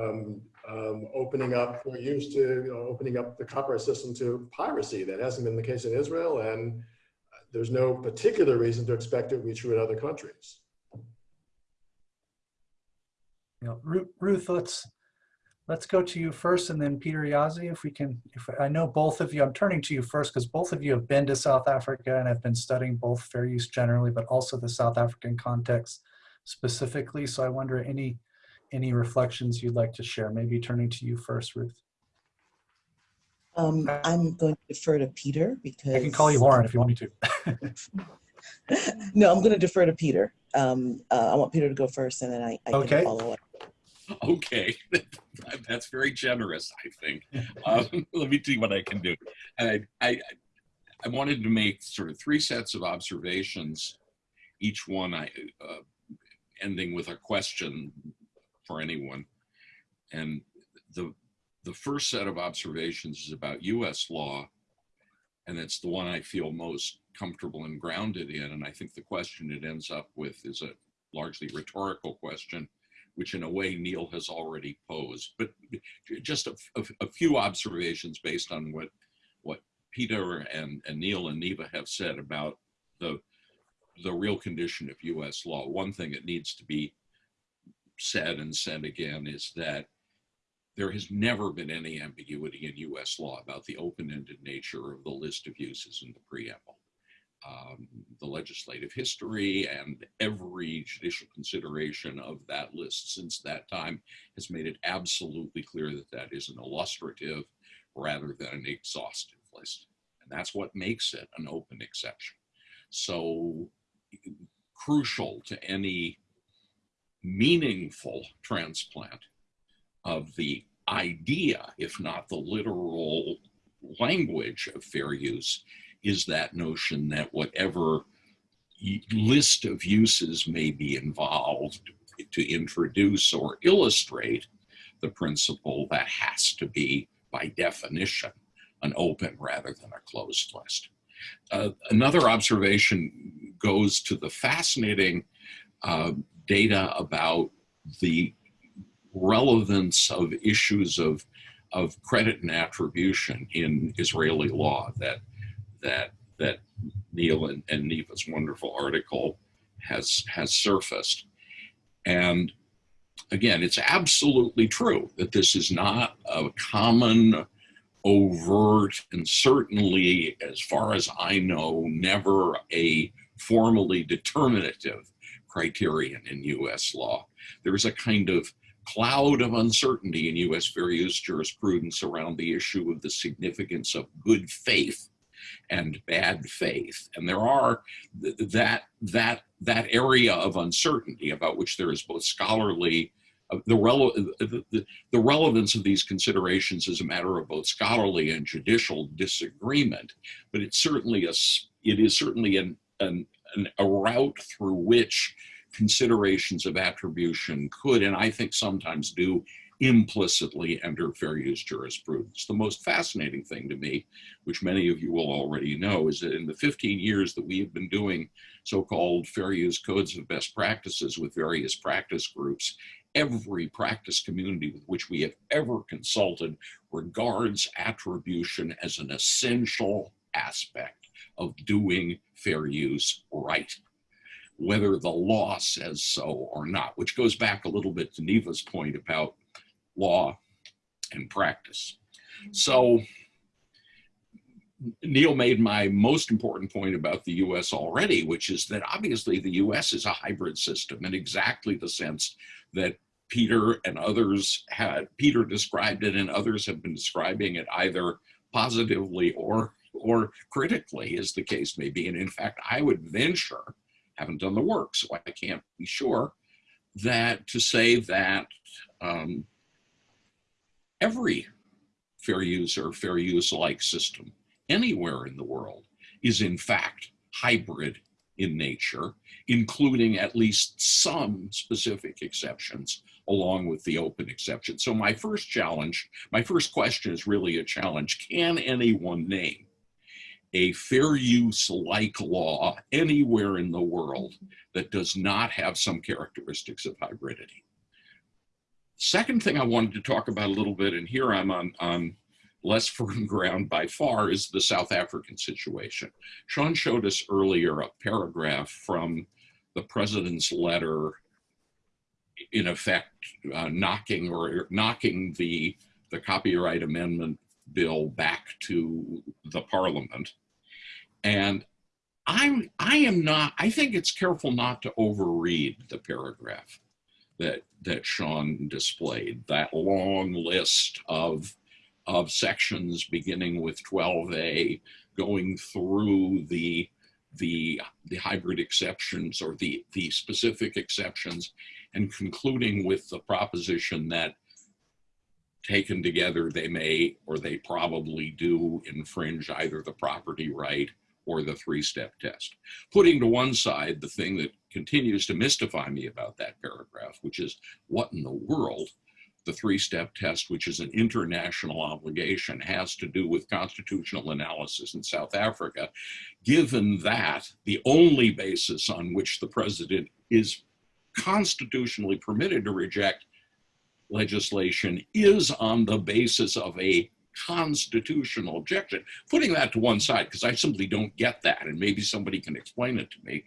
um, um, opening up, we're used to you know, opening up the copyright system to piracy. That hasn't been the case in Israel, and there's no particular reason to expect it to be true in other countries. You know, Ruth, Ruth, let's let's go to you first, and then Peter Jaszi, if we can. If I know both of you, I'm turning to you first because both of you have been to South Africa and have been studying both fair use generally, but also the South African context specifically. So I wonder any any reflections you'd like to share? Maybe turning to you first, Ruth. Um, I'm going to defer to Peter because I can call you Lauren if you want me to. no, I'm going to defer to Peter. Um, uh, I want Peter to go first, and then I, I okay. can follow up. Okay, that's very generous. I think. Um, let me see what I can do. I, I I wanted to make sort of three sets of observations, each one I uh, ending with a question for anyone. And the, the first set of observations is about US law, and it's the one I feel most comfortable and grounded in. And I think the question it ends up with is a largely rhetorical question, which in a way Neil has already posed. But just a, a, a few observations based on what, what Peter and, and Neil and Niva have said about the, the real condition of US law. One thing that needs to be said and said again is that there has never been any ambiguity in US law about the open-ended nature of the list of uses in the preamble. Um, the legislative history and every judicial consideration of that list since that time has made it absolutely clear that that is an illustrative rather than an exhaustive list. And that's what makes it an open exception. So crucial to any meaningful transplant of the idea, if not the literal language of fair use, is that notion that whatever list of uses may be involved to introduce or illustrate the principle that has to be, by definition, an open rather than a closed list. Uh, another observation goes to the fascinating uh, data about the relevance of issues of, of credit and attribution in Israeli law that, that, that Neil and, and Niva's wonderful article has, has surfaced. And again, it's absolutely true that this is not a common, overt, and certainly, as far as I know, never a formally determinative criterion in US law. There's a kind of cloud of uncertainty in US various jurisprudence around the issue of the significance of good faith and bad faith. And there are th that, that, that area of uncertainty about which there is both scholarly uh, the, rele the, the, the, relevance of these considerations is a matter of both scholarly and judicial disagreement, but it's certainly a, it is certainly an, an, an, a route through which considerations of attribution could, and I think sometimes do, implicitly enter fair use jurisprudence. The most fascinating thing to me, which many of you will already know, is that in the 15 years that we have been doing so-called fair use codes of best practices with various practice groups, every practice community with which we have ever consulted regards attribution as an essential aspect of doing fair use right whether the law says so or not, which goes back a little bit to Niva's point about law and practice. So Neil made my most important point about the US already, which is that obviously the US is a hybrid system in exactly the sense that Peter and others had, Peter described it and others have been describing it either positively or, or critically as the case may be. And in fact, I would venture, haven't done the work, so I can't be sure, that to say that um, every fair use or fair use like system anywhere in the world is in fact hybrid in nature, including at least some specific exceptions along with the open exception. So my first challenge, my first question is really a challenge. Can anyone name a fair use like law anywhere in the world that does not have some characteristics of hybridity? Second thing I wanted to talk about a little bit, and here I'm on, on less firm ground by far, is the South African situation. Sean showed us earlier a paragraph from the president's letter, in effect, uh, knocking or knocking the, the copyright amendment bill back to the parliament. And I'm, I am not, I think it's careful not to overread the paragraph that that Sean displayed, that long list of of sections beginning with 12A, going through the the the hybrid exceptions or the the specific exceptions and concluding with the proposition that taken together they may or they probably do infringe either the property right or the three-step test. Putting to one side the thing that continues to mystify me about that paragraph, which is what in the world the three-step test, which is an international obligation, has to do with constitutional analysis in South Africa, given that the only basis on which the president is constitutionally permitted to reject legislation is on the basis of a constitutional objection. Putting that to one side, because I simply don't get that, and maybe somebody can explain it to me.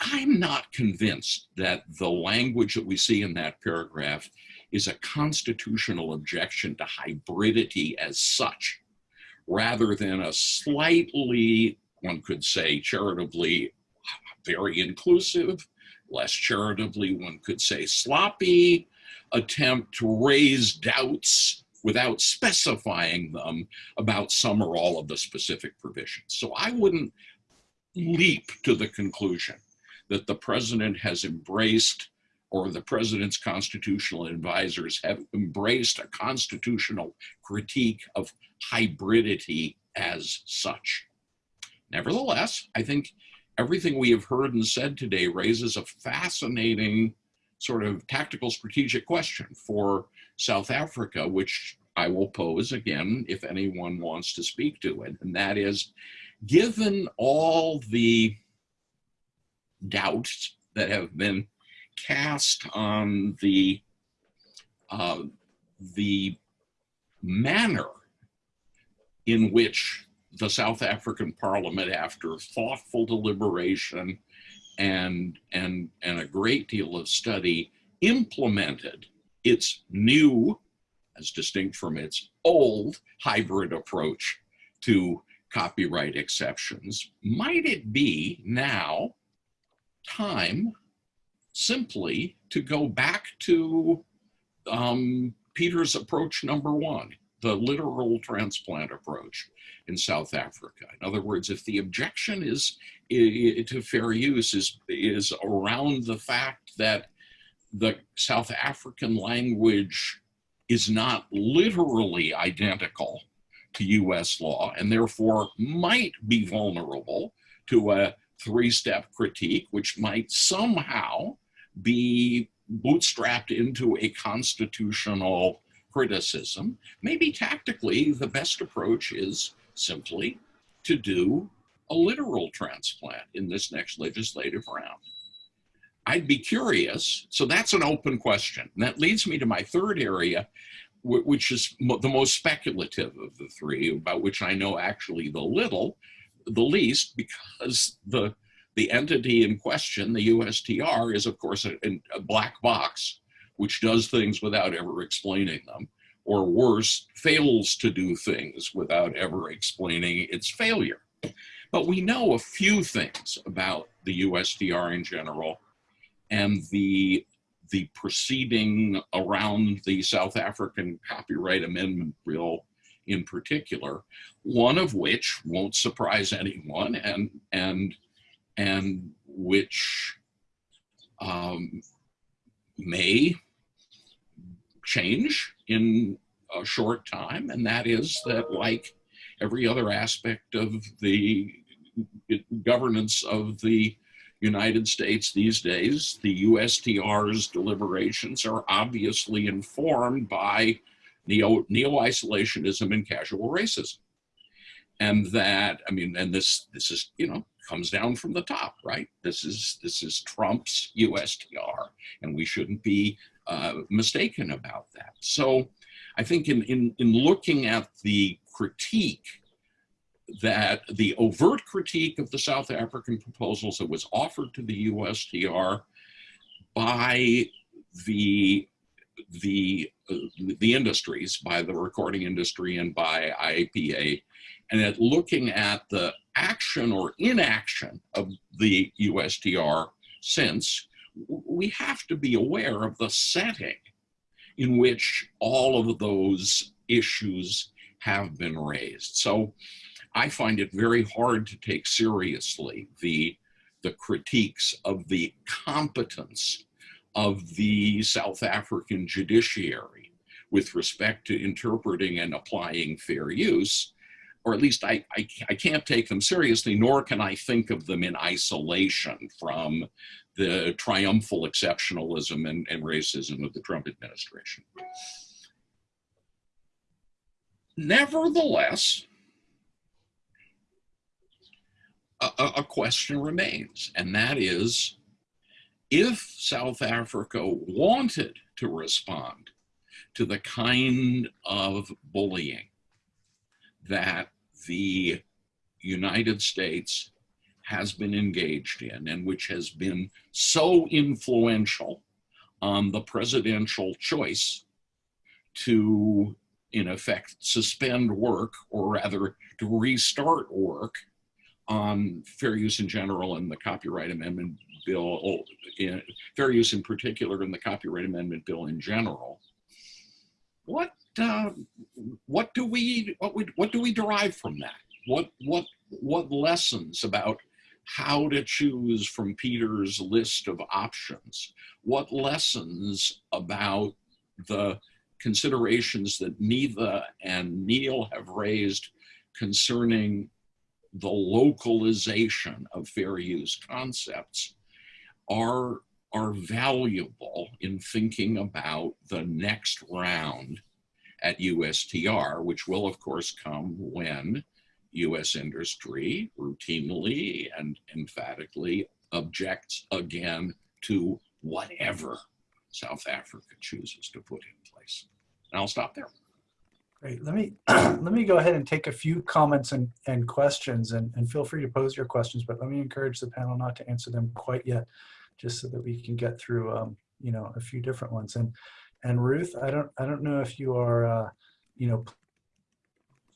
I'm not convinced that the language that we see in that paragraph is a constitutional objection to hybridity as such, rather than a slightly, one could say charitably, very inclusive, less charitably, one could say sloppy attempt to raise doubts without specifying them about some or all of the specific provisions. So I wouldn't leap to the conclusion that the president has embraced or the president's constitutional advisors have embraced a constitutional critique of hybridity as such. Nevertheless, I think everything we have heard and said today raises a fascinating sort of tactical strategic question for South Africa, which I will pose again if anyone wants to speak to it. And that is, given all the doubts that have been cast on the uh, the manner in which the South African Parliament, after thoughtful deliberation and and and a great deal of study, implemented its new, as distinct from its old hybrid approach to copyright exceptions. Might it be now time simply to go back to um, Peter's approach number one, the literal transplant approach in South Africa. In other words, if the objection is, is to fair use is, is around the fact that the South African language is not literally identical to US law and therefore might be vulnerable to a three-step critique, which might somehow be bootstrapped into a constitutional criticism. Maybe tactically, the best approach is simply to do a literal transplant in this next legislative round. I'd be curious. So that's an open question. And that leads me to my third area, which is the most speculative of the three, about which I know actually the little, the least, because the the entity in question, the USTR, is of course a, a black box, which does things without ever explaining them, or worse, fails to do things without ever explaining its failure. But we know a few things about the USTR in general and the the proceeding around the South African Copyright Amendment Bill in particular, one of which won't surprise anyone and, and, and which um, may change in a short time. And that is that like every other aspect of the governance of the United States these days, the USTR's deliberations are obviously informed by neo, neo-isolationism and casual racism. And that, I mean, and this, this is, you know, comes down from the top, right? This is, this is Trump's USTR, and we shouldn't be uh, mistaken about that. So I think in, in, in looking at the critique that the overt critique of the South African proposals that was offered to the USTR by the the uh, the industries, by the recording industry and by IIPA, and at looking at the action or inaction of the USTR since, we have to be aware of the setting in which all of those issues have been raised. So I find it very hard to take seriously the, the critiques of the competence of the South African judiciary with respect to interpreting and applying fair use, or at least I, I, I, can't take them seriously, nor can I think of them in isolation from the triumphal exceptionalism and, and racism of the Trump administration. Nevertheless, a, a question remains, and that is, if South Africa wanted to respond to the kind of bullying that the United States has been engaged in and which has been so influential on the presidential choice to, in effect, suspend work, or rather to restart work on fair use in general and the Copyright Amendment Bill, oh, in, fair use in particular and the Copyright Amendment Bill in general. What uh, what do we what we what do we derive from that? What what what lessons about how to choose from Peter's list of options? What lessons about the considerations that Niva and Neil have raised concerning the localization of fair use concepts are, are valuable in thinking about the next round at USTR, which will of course come when US industry routinely and emphatically objects again to whatever South Africa chooses to put in place. And I'll stop there. Great. Let me let me go ahead and take a few comments and, and questions and, and feel free to pose your questions, but let me encourage the panel not to answer them quite yet, just so that we can get through um, you know a few different ones. And and Ruth, I don't I don't know if you are uh, you know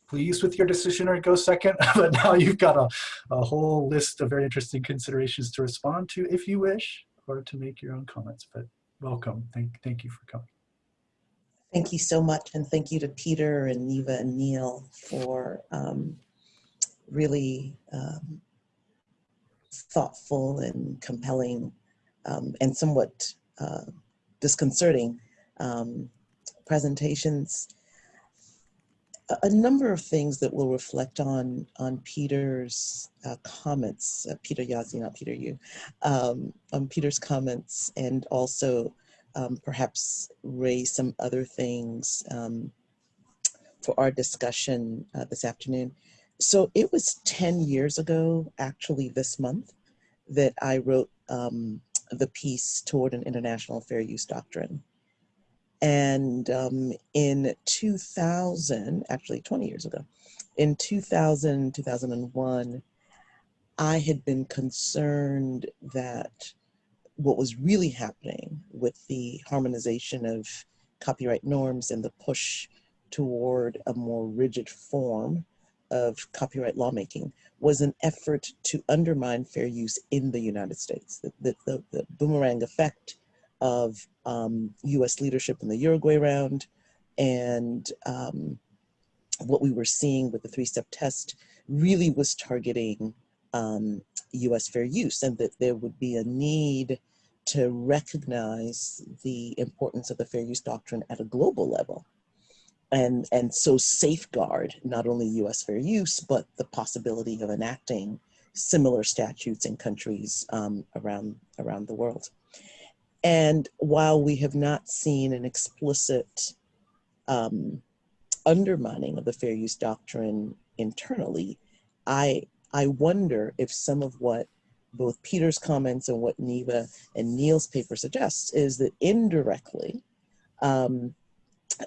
pleased with your decision or go second, but now you've got a, a whole list of very interesting considerations to respond to if you wish, or to make your own comments. But welcome. Thank thank you for coming. Thank you so much. And thank you to Peter and Niva and Neil for um, really um, thoughtful and compelling um, and somewhat uh, disconcerting um, presentations. A, number of things that we'll reflect on on Peter's uh, comments, uh, Peter Jaszi, not Peter Yu, um, on Peter's comments and also um, perhaps raise some other things um, for our discussion uh, this afternoon. So it was 10 years ago, actually this month, that I wrote um, the piece toward an international fair use doctrine. And um, in 2000, actually 20 years ago, in 2000, 2001, I had been concerned that what was really happening with the harmonization of copyright norms and the push toward a more rigid form of copyright lawmaking was an effort to undermine fair use in the United States. The, the, the, the boomerang effect of um, US leadership in the Uruguay round and um, what we were seeing with the three-step test really was targeting um, US fair use and that there would be a need to recognize the importance of the fair use doctrine at a global level. And and so safeguard not only US fair use but the possibility of enacting similar statutes in countries um, around around the world. And while we have not seen an explicit um, undermining of the fair use doctrine internally I I wonder if some of what both Peter's comments and what Niva and Neil's paper suggests is that indirectly, um,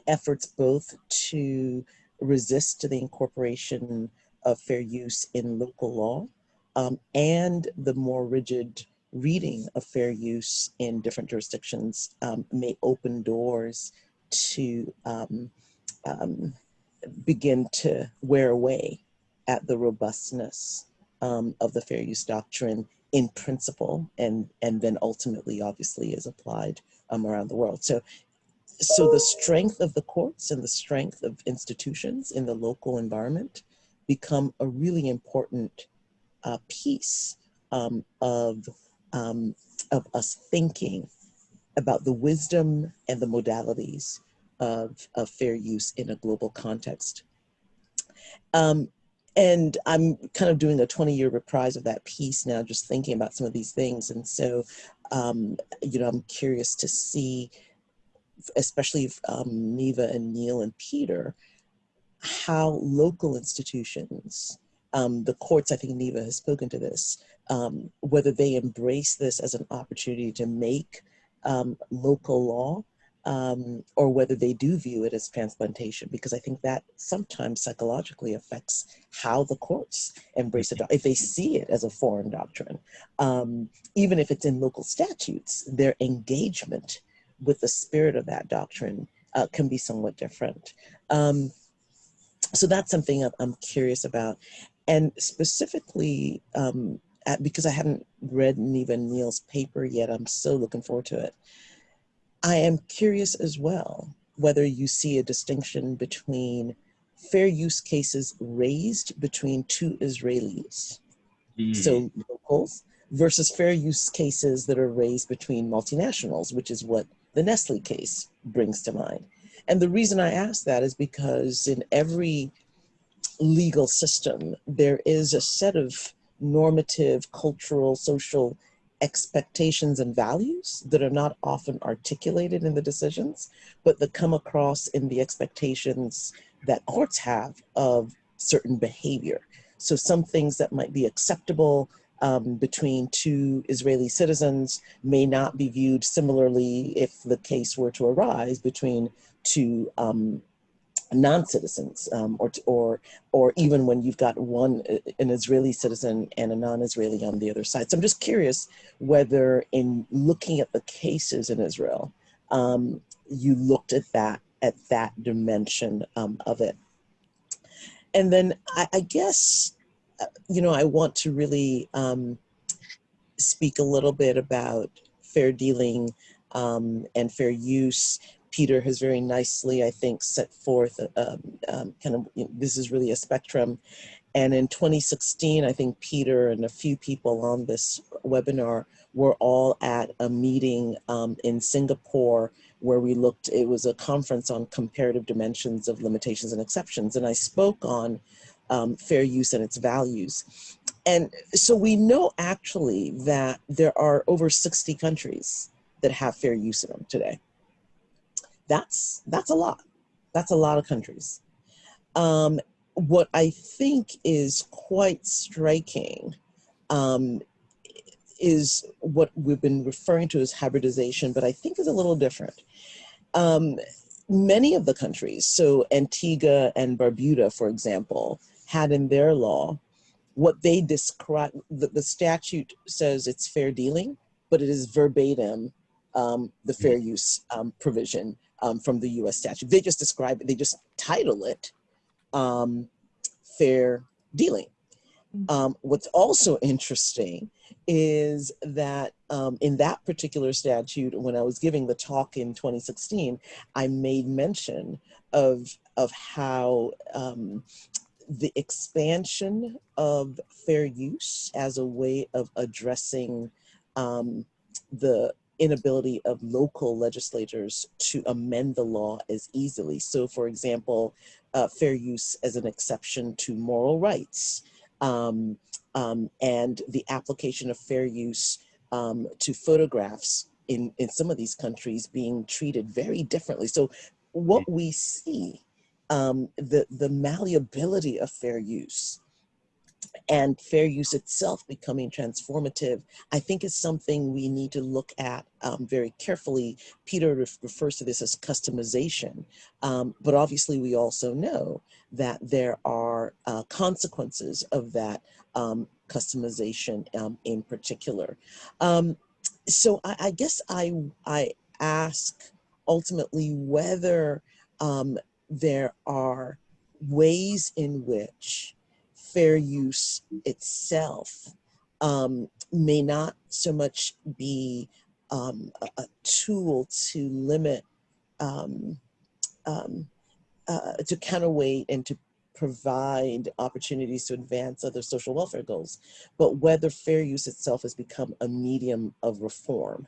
efforts both to resist the incorporation of fair use in local law um, and the more rigid reading of fair use in different jurisdictions um, may open doors to um, um, begin to wear away at the robustness um, of the fair use doctrine in principle and and then ultimately obviously is applied um, around the world so so the strength of the courts and the strength of institutions in the local environment become a really important uh, piece um, of um, of us thinking about the wisdom and the modalities of, of fair use in a global context. Um, and I'm kind of doing a 20 year reprise of that piece now, just thinking about some of these things. And so, um, you know, I'm curious to see, especially if, um, Niva and Neil and Peter, how local institutions, um, the courts, I think Niva has spoken to this, um, whether they embrace this as an opportunity to make um, local law um, or whether they do view it as transplantation, because I think that sometimes psychologically affects how the courts embrace it. If they see it as a foreign doctrine, um, even if it's in local statutes, their engagement with the spirit of that doctrine uh, can be somewhat different. Um, so that's something I'm- curious about. And specifically, um, at, because I haven't read Niva Neil's paper yet, I'm so looking forward to it. I am curious as well whether you see a distinction between fair use cases raised between two Israelis, Hmm. so locals, versus fair use cases that are raised between multinationals, which is what the Nestle case brings to mind. And the reason I ask that is because in every legal system, there is a set of normative, cultural, social expectations and values that are not often articulated in the decisions, but that come across in the expectations that courts have of certain behavior. So some things that might be acceptable um, between two Israeli citizens may not be viewed similarly if the case were to arise between two um, non-citizens um, or, or, or even when you've got one, uh, an Israeli citizen and a non-Israeli on the other side. So I'm just curious whether in looking at the cases in Israel, um, you looked at that, at that dimension um, of it. And then I, I guess, uh, you know, I want to really um, speak a little bit about fair dealing um, and fair use. Peter has very nicely, I think, set forth um, um, kind of, you know, this is really a spectrum. And in 2016, I think Peter and a few people on this webinar were all at a meeting um, in Singapore where we looked, it was a conference on comparative dimensions of limitations and exceptions. And I spoke on um, fair use and its values. And so we know actually that there are over 60 countries that have fair use in them today. That's, that's a lot. That's a lot of countries. Um, what I think is quite striking um, is what we've been referring to as hybridization, but I think is a little different. Um, many of the countries, so Antigua and Barbuda, for example, had in their law what they describe, the, the statute says it's fair dealing, but it is verbatim um, the fair use um, provision um, from the US statute. They just describe it, they just title it um, fair dealing. Um, what's also interesting is that um, in that particular statute, when I was giving the talk in 2016, I made mention of, of how um, the expansion of fair use as a way of addressing um, the inability of local legislators to amend the law as easily. So for example, uh, fair use as an exception to moral rights um, um, and the application of fair use um, to photographs in, in some of these countries being treated very differently. So what we see, um, the, the malleability of fair use and fair use itself becoming transformative, I think is something we need to look at um, very carefully. Peter ref refers to this as customization, um, but obviously we also know that there are uh, consequences of that um, customization um, in particular. Um, so I, I, guess I, I ask ultimately whether um, there are ways in which fair use itself um, may not so much be um, a, a, tool to limit, um, um uh, to counterweight and to provide opportunities to advance other social welfare goals, but whether fair use itself has become a medium of reform.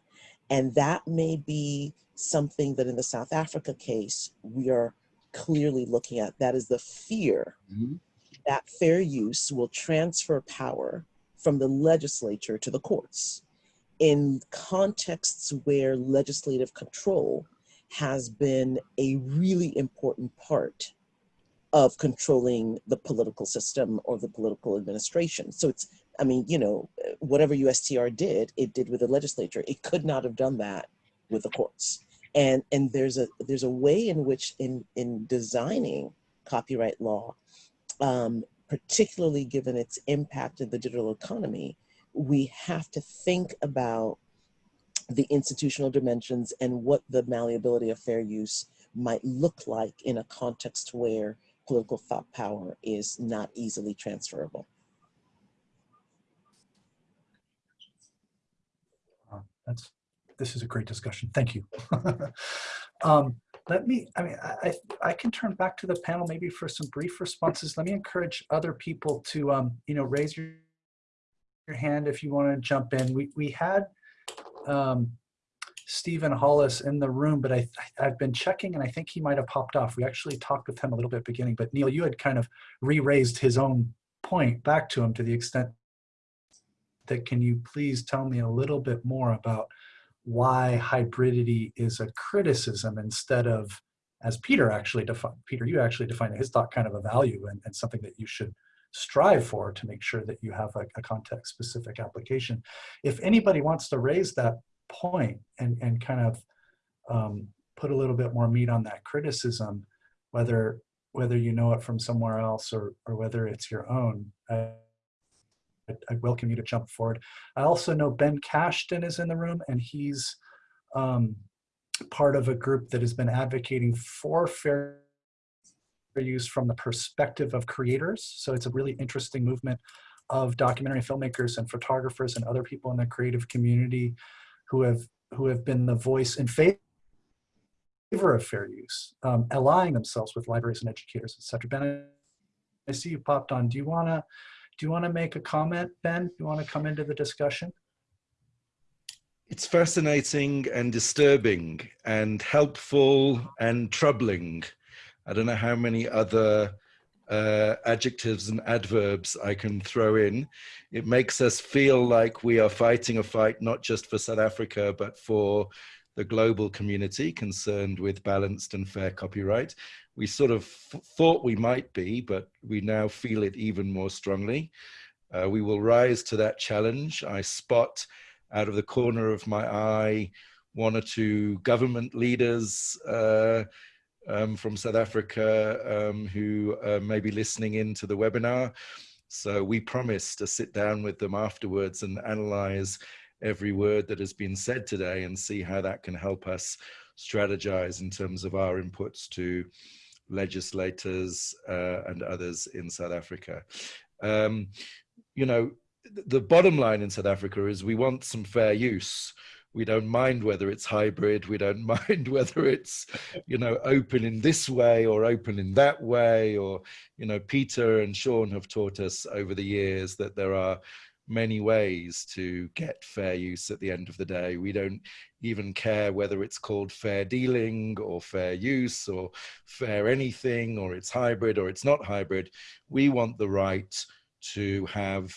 And that may be something that in the South Africa case, we are clearly looking at. That is the fear mm -hmm that fair use will transfer power from the legislature to the courts in contexts where legislative control has been a really important part of controlling the political system or the political administration. So it's, I mean, you know, whatever USTR did, it did with the legislature. It could not have done that with the courts. And and there's a there's a way in which in in designing copyright law um, particularly given its impact in the digital economy, we have to think about the institutional dimensions and what the malleability of fair use might look like in a context where political thought power is not easily transferable. Uh, That's, this is a great discussion. Thank you. Um, Let me, I mean, I, I can turn back to the panel maybe for some brief responses. Let me encourage other people to, um, you know, raise your, your hand if you want to jump in. We, we had um, Stephen Hollis in the room, but I, I've been checking and I think he might have popped off. We actually talked with him a little bit beginning, but Neil, you had kind of re-raised his own point back to him to the extent that can you please tell me a little bit more about why hybridity is a criticism instead of, as Peter actually defined, Peter, you actually defined his thought kind of a value and, and something that you should strive for to make sure that you have a, a context specific application. If anybody wants to raise that point and, and kind of um, put a little bit more meat on that criticism, whether whether you know it from somewhere else or, or whether it's your own, I, I welcome you to jump forward. I also know Ben Cashdan is in the room and he's um, part of a group that has been advocating for fair use from the perspective of creators. So it's a really interesting movement of documentary filmmakers and photographers and other people in the creative community who have who have been the voice in favor of fair use, um, allying themselves with libraries and educators, et cetera. Ben, I see you popped on. Do you want to do you want to make a comment, Ben? Do you want to come into the discussion? It's fascinating and disturbing and helpful and troubling. I don't know how many other uh, adjectives and adverbs I can throw in. It makes us feel like we are fighting a fight not just for South Africa, but for the global community concerned with balanced and fair copyright. We sort of thought we might be, but we now feel it even more strongly. Uh, we will rise to that challenge. I spot out of the corner of my eye one or two government leaders uh, um, from South Africa um, who uh, may be listening in to the webinar. So we promise to sit down with them afterwards and analyze every word that has been said today and see how that can help us strategize in terms of our inputs to legislators uh, and others in South Africa. Um, you know, the bottom line in South Africa is we want some fair use. We don't mind whether it's hybrid. We don't mind whether it's, you know, open in this way or open in that way. Or, you know, Peter and Sean have taught us over the years that there are many ways to get fair use at the end of the day. We don't even care whether it's called fair dealing or fair use or fair anything or it's hybrid or it's not hybrid. We want the right to have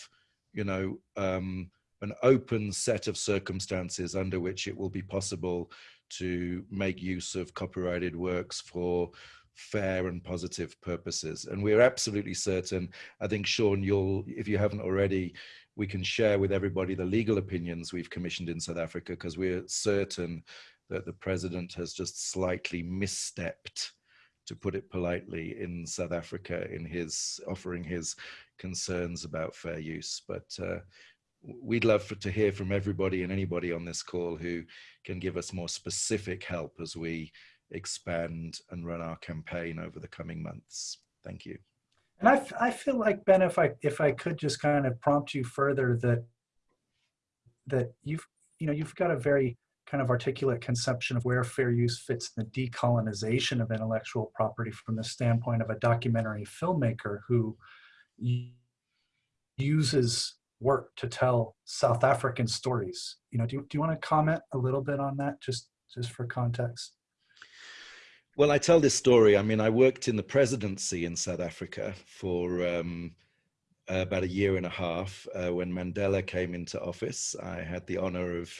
you know, um, an open set of circumstances under which it will be possible to make use of copyrighted works for fair and positive purposes. And we're absolutely certain, I think, Sean, you'll, if you haven't already, we can share with everybody the legal opinions we've commissioned in South Africa because we're certain that the president has just slightly misstepped to put it politely, in South Africa in his offering his concerns about fair use. But uh, we'd love for, to hear from everybody and anybody on this call who can give us more specific help as we expand and run our campaign over the coming months. Thank you. And I, I feel like Ben, if I if I could just kind of prompt you further that that you've you know you've got a very kind of articulate conception of where fair use fits in the decolonization of intellectual property from the standpoint of a documentary filmmaker who uses work to tell South African stories. You know, do, do you want to comment a little bit on that just, just for context? Well, I tell this story. I mean, I worked in the presidency in South Africa for um, about a year and a half uh, when Mandela came into office. I had the honor of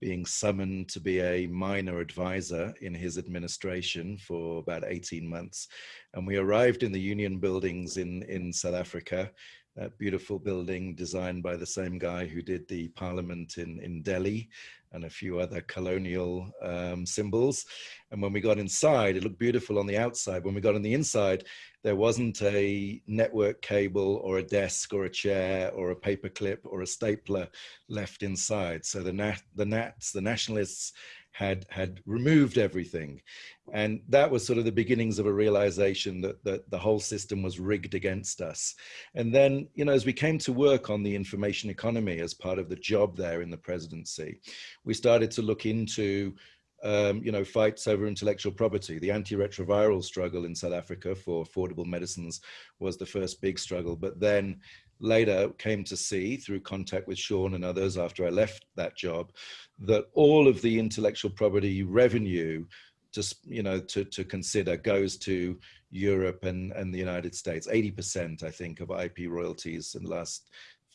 being summoned to be a minor advisor in his administration for about 18 months. And we arrived in the union buildings in, in South Africa, that beautiful building designed by the same guy who did the parliament in, in Delhi. And a few other colonial um, symbols. And when we got inside, it looked beautiful on the outside. When we got on the inside, there wasn't a network cable or a desk or a chair or a paperclip or a stapler left inside. So the, the Nats, the nationalists, had had removed everything. And that was sort of the beginnings of a realization that, that the whole system was rigged against us. And then you know as we came to work on the information economy as part of the job there in the presidency we started to look into um, you know, fights over intellectual property. The antiretroviral struggle in South Africa for affordable medicines was the first big struggle, but then later came to see through contact with Sean and others after I left that job, that all of the intellectual property revenue just, you know, to, to consider goes to Europe and, and the United States. 80%, I think, of IP royalties in the last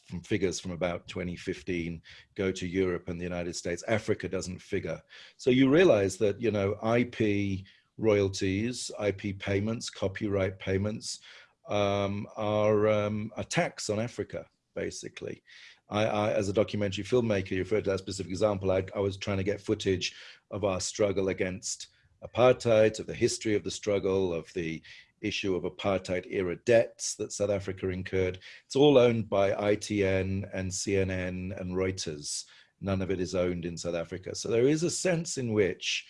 from figures from about 2015 go to Europe and the United States. Africa doesn't figure. So you realize that, you know, IP royalties, IP payments, copyright payments um, are um, a tax on Africa, basically. I, I, as a documentary filmmaker, you referred to that specific example, I, I was trying to get footage of our struggle against apartheid, of the history of the struggle, of the issue of apartheid era debts that South Africa incurred. It's all owned by ITN and CNN and Reuters. None of it is owned in South Africa. So there is a sense in which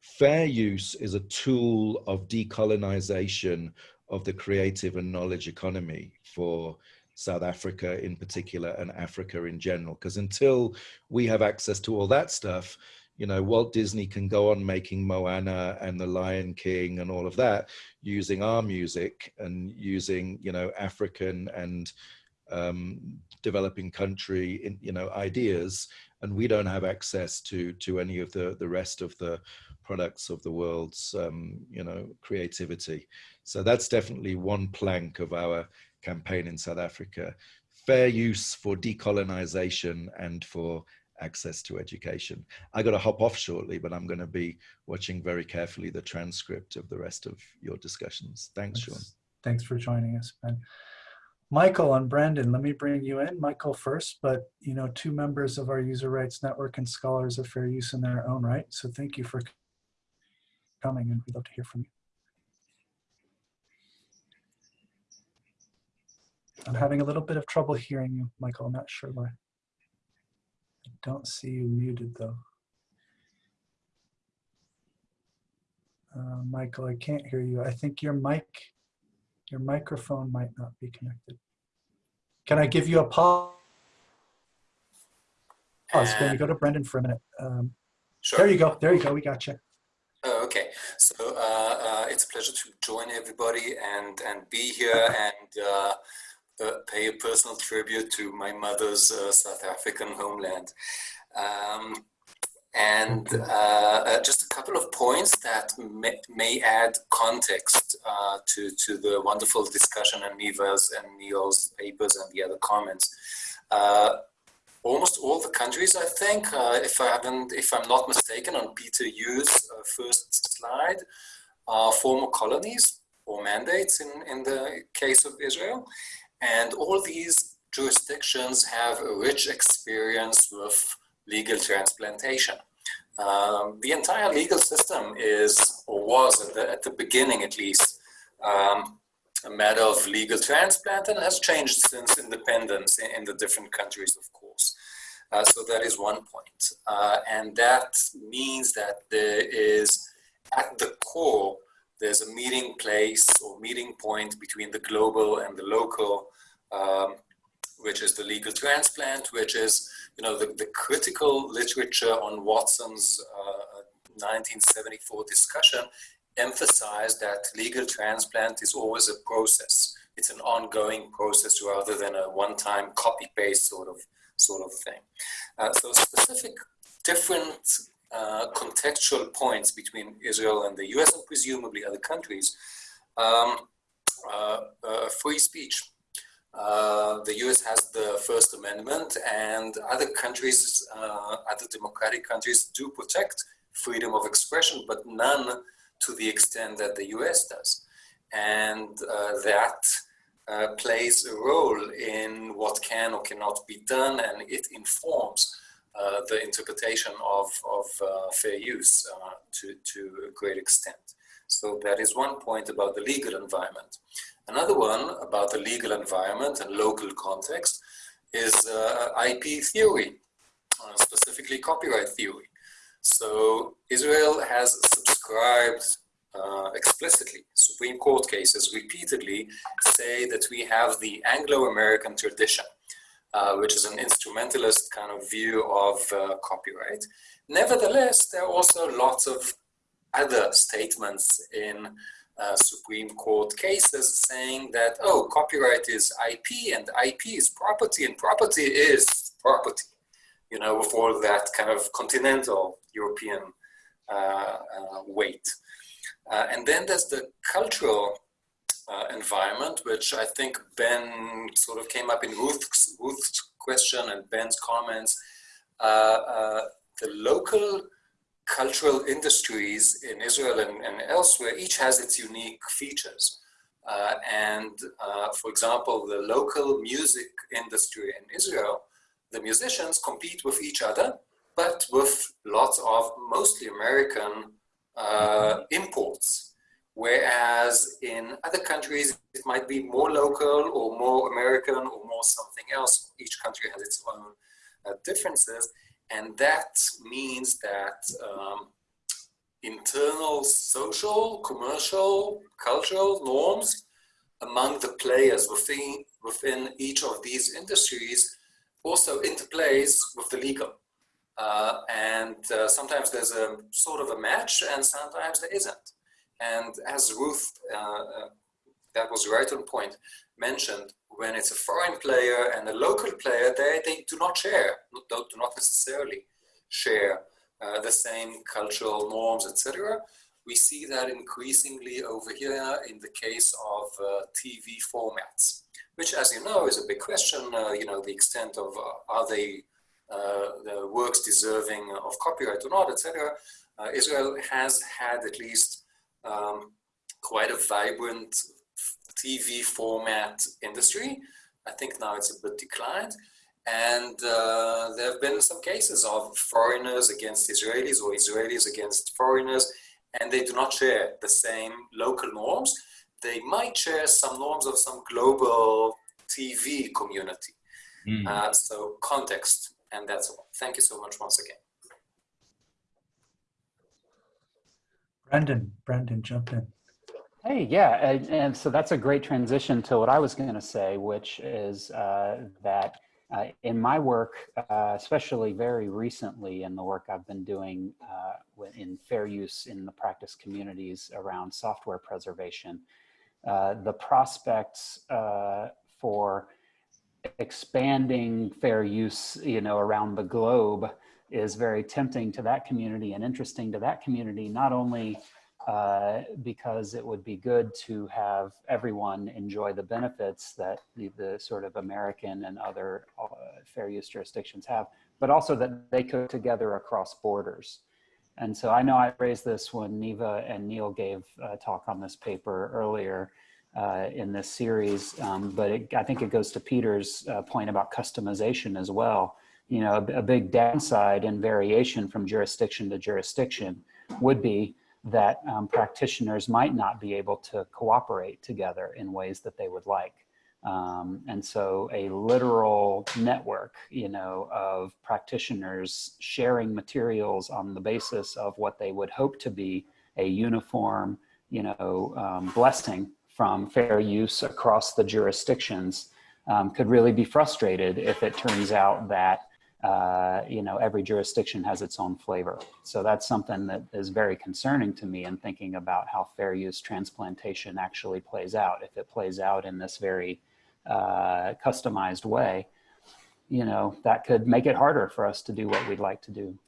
fair use is a tool of decolonization of the creative and knowledge economy for South Africa in particular and Africa in general. Because until we have access to all that stuff, you know, Walt Disney can go on making Moana and The Lion King and all of that using our music and using, you know, African and um, developing country, in, you know, ideas. And we don't have access to to any of the the rest of the products of the world's, um, you know, creativity. So that's definitely one plank of our campaign in South Africa. Fair use for decolonization and for access to education. I got to hop off shortly, but I'm going to be watching very carefully the transcript of the rest of your discussions. Thanks, Sean. Thanks for joining us, Ben. Michael and Brandon, let me bring you in. Michael first, but you know, two members of our user rights network and scholars of fair use in their own right. So thank you for coming and we'd love to hear from you. I'm having a little bit of trouble hearing you, Michael. I'm not sure why. I don't see you muted though. Uh, Michael, I can't hear you. I think your mic, your microphone might not be connected. Can I give you a pause? Can we go to Brendan for a minute? Um, Sure. There you go. There you go. We got you. Okay. So uh, uh, it's a pleasure to join everybody and and be here and uh, uh, pay a personal tribute to my mother's uh, South African homeland. Um, and uh, uh, just a couple of points that may, may add context uh, to, to the wonderful discussion and Niva's and Neil's papers and the other comments. Uh, almost all the countries, I think, if I haven't, if I'm not mistaken, on Peter Yu's first slide, are former colonies or mandates in, in the case of Israel. And all these jurisdictions have a rich experience with legal transplantation. Um, the entire legal system is, or was at the, at the beginning at least, um, a matter of legal transplant and has changed since independence in, in the different countries, of course. Uh, so that is one point. Uh, and that means that there is, at the core, there's a meeting place or meeting point between the global and the local, um, which is the legal transplant, which is you know the, the critical literature on Watson's uh, 1974 discussion emphasized that legal transplant is always a process. It's an ongoing process rather than a one-time copy-paste sort of sort of thing. Uh, so specific different uh, contextual points between Israel and the US and presumably other countries. Um, uh, uh, free speech. Uh, the US has the First Amendment, and other countries, uh, other democratic countries, do protect freedom of expression, but none to the extent that the US does. And that plays a role in what can or cannot be done, and it informs uh, the interpretation of, of uh, fair use uh, to, to a great extent. So that is one point about the legal environment. Another one about the legal environment and local context is uh, IP theory, uh, specifically copyright theory. So Israel has subscribed uh, explicitly. Supreme Court cases repeatedly say that we have the Anglo-American tradition, uh, which is an instrumentalist kind of view of uh, copyright. Nevertheless, there are also lots of other statements in uh, Supreme Court cases saying that, oh, copyright is IP and IP is property and property is property, you know, with all that kind of continental European weight. Uh, and then there's the cultural uh, environment, which I think Ben sort of came up in Ruth's, Ruth's question and Ben's comments. Uh, the local cultural industries in Israel and, and, elsewhere, each has its unique features. Uh, and uh, for example, the local music industry in Israel, the musicians compete with each other, but with lots of mostly American uh, imports. Whereas in other countries, it might be more local or more American or more something else. Each country has its own uh, differences. And that means that um, internal social, commercial, cultural norms among the players within, within each of these industries also interplays with the legal. Uh, and uh, sometimes there's a sort of a match and sometimes there isn't. And as Ruth, uh, uh that was right on point, mentioned, when it's a foreign player and a local player, they, they do not share, do not necessarily share uh, the same cultural norms, etc. We see that increasingly over here in the case of uh, TV formats, which as you know is a big question, you know, the extent of are they the works deserving of copyright or not, etc. Uh, Israel has had at least um, quite a vibrant TV format industry. I think now it's a bit declined. And uh, there have been some cases of foreigners against Israelis or Israelis against foreigners, and they do not share the same local norms. They might share some norms of some global TV community. Mm. Uh, so context and that's all. Thank you so much once again. Brendan, Brendan, jump in. Hey, yeah, and, and, so that's a great transition to what I was going to say, which is uh, that uh, in my work, uh, especially very recently in the work I've been doing uh, in fair use in the practice communities around software preservation, uh, the prospects uh, for expanding fair use, you know, around the globe is very tempting to that community and interesting to that community, not only uh, because it would be good to have everyone enjoy the benefits that the, the sort of American and other uh, fair use jurisdictions have, but also that they could together across borders. And so I know I raised this when Niva and Neil gave a talk on this paper earlier, uh, in this series, um, but it, I think it goes to Peter's uh, point about customization as well. You know, a, a, big downside and variation from jurisdiction to jurisdiction would be that um, practitioners might not be able to cooperate together in ways that they would like. Um, and so a literal network, you know, of practitioners sharing materials on the basis of what they would hope to be a uniform, you know, um, blessing from fair use across the jurisdictions um, could really be frustrated if it turns out that uh, you know every jurisdiction has its own flavor. So that's something that is very concerning to me in thinking about how fair use transplantation actually plays out. If it plays out in this very uh, customized way, you know, that could make it harder for us to do what we'd like to do.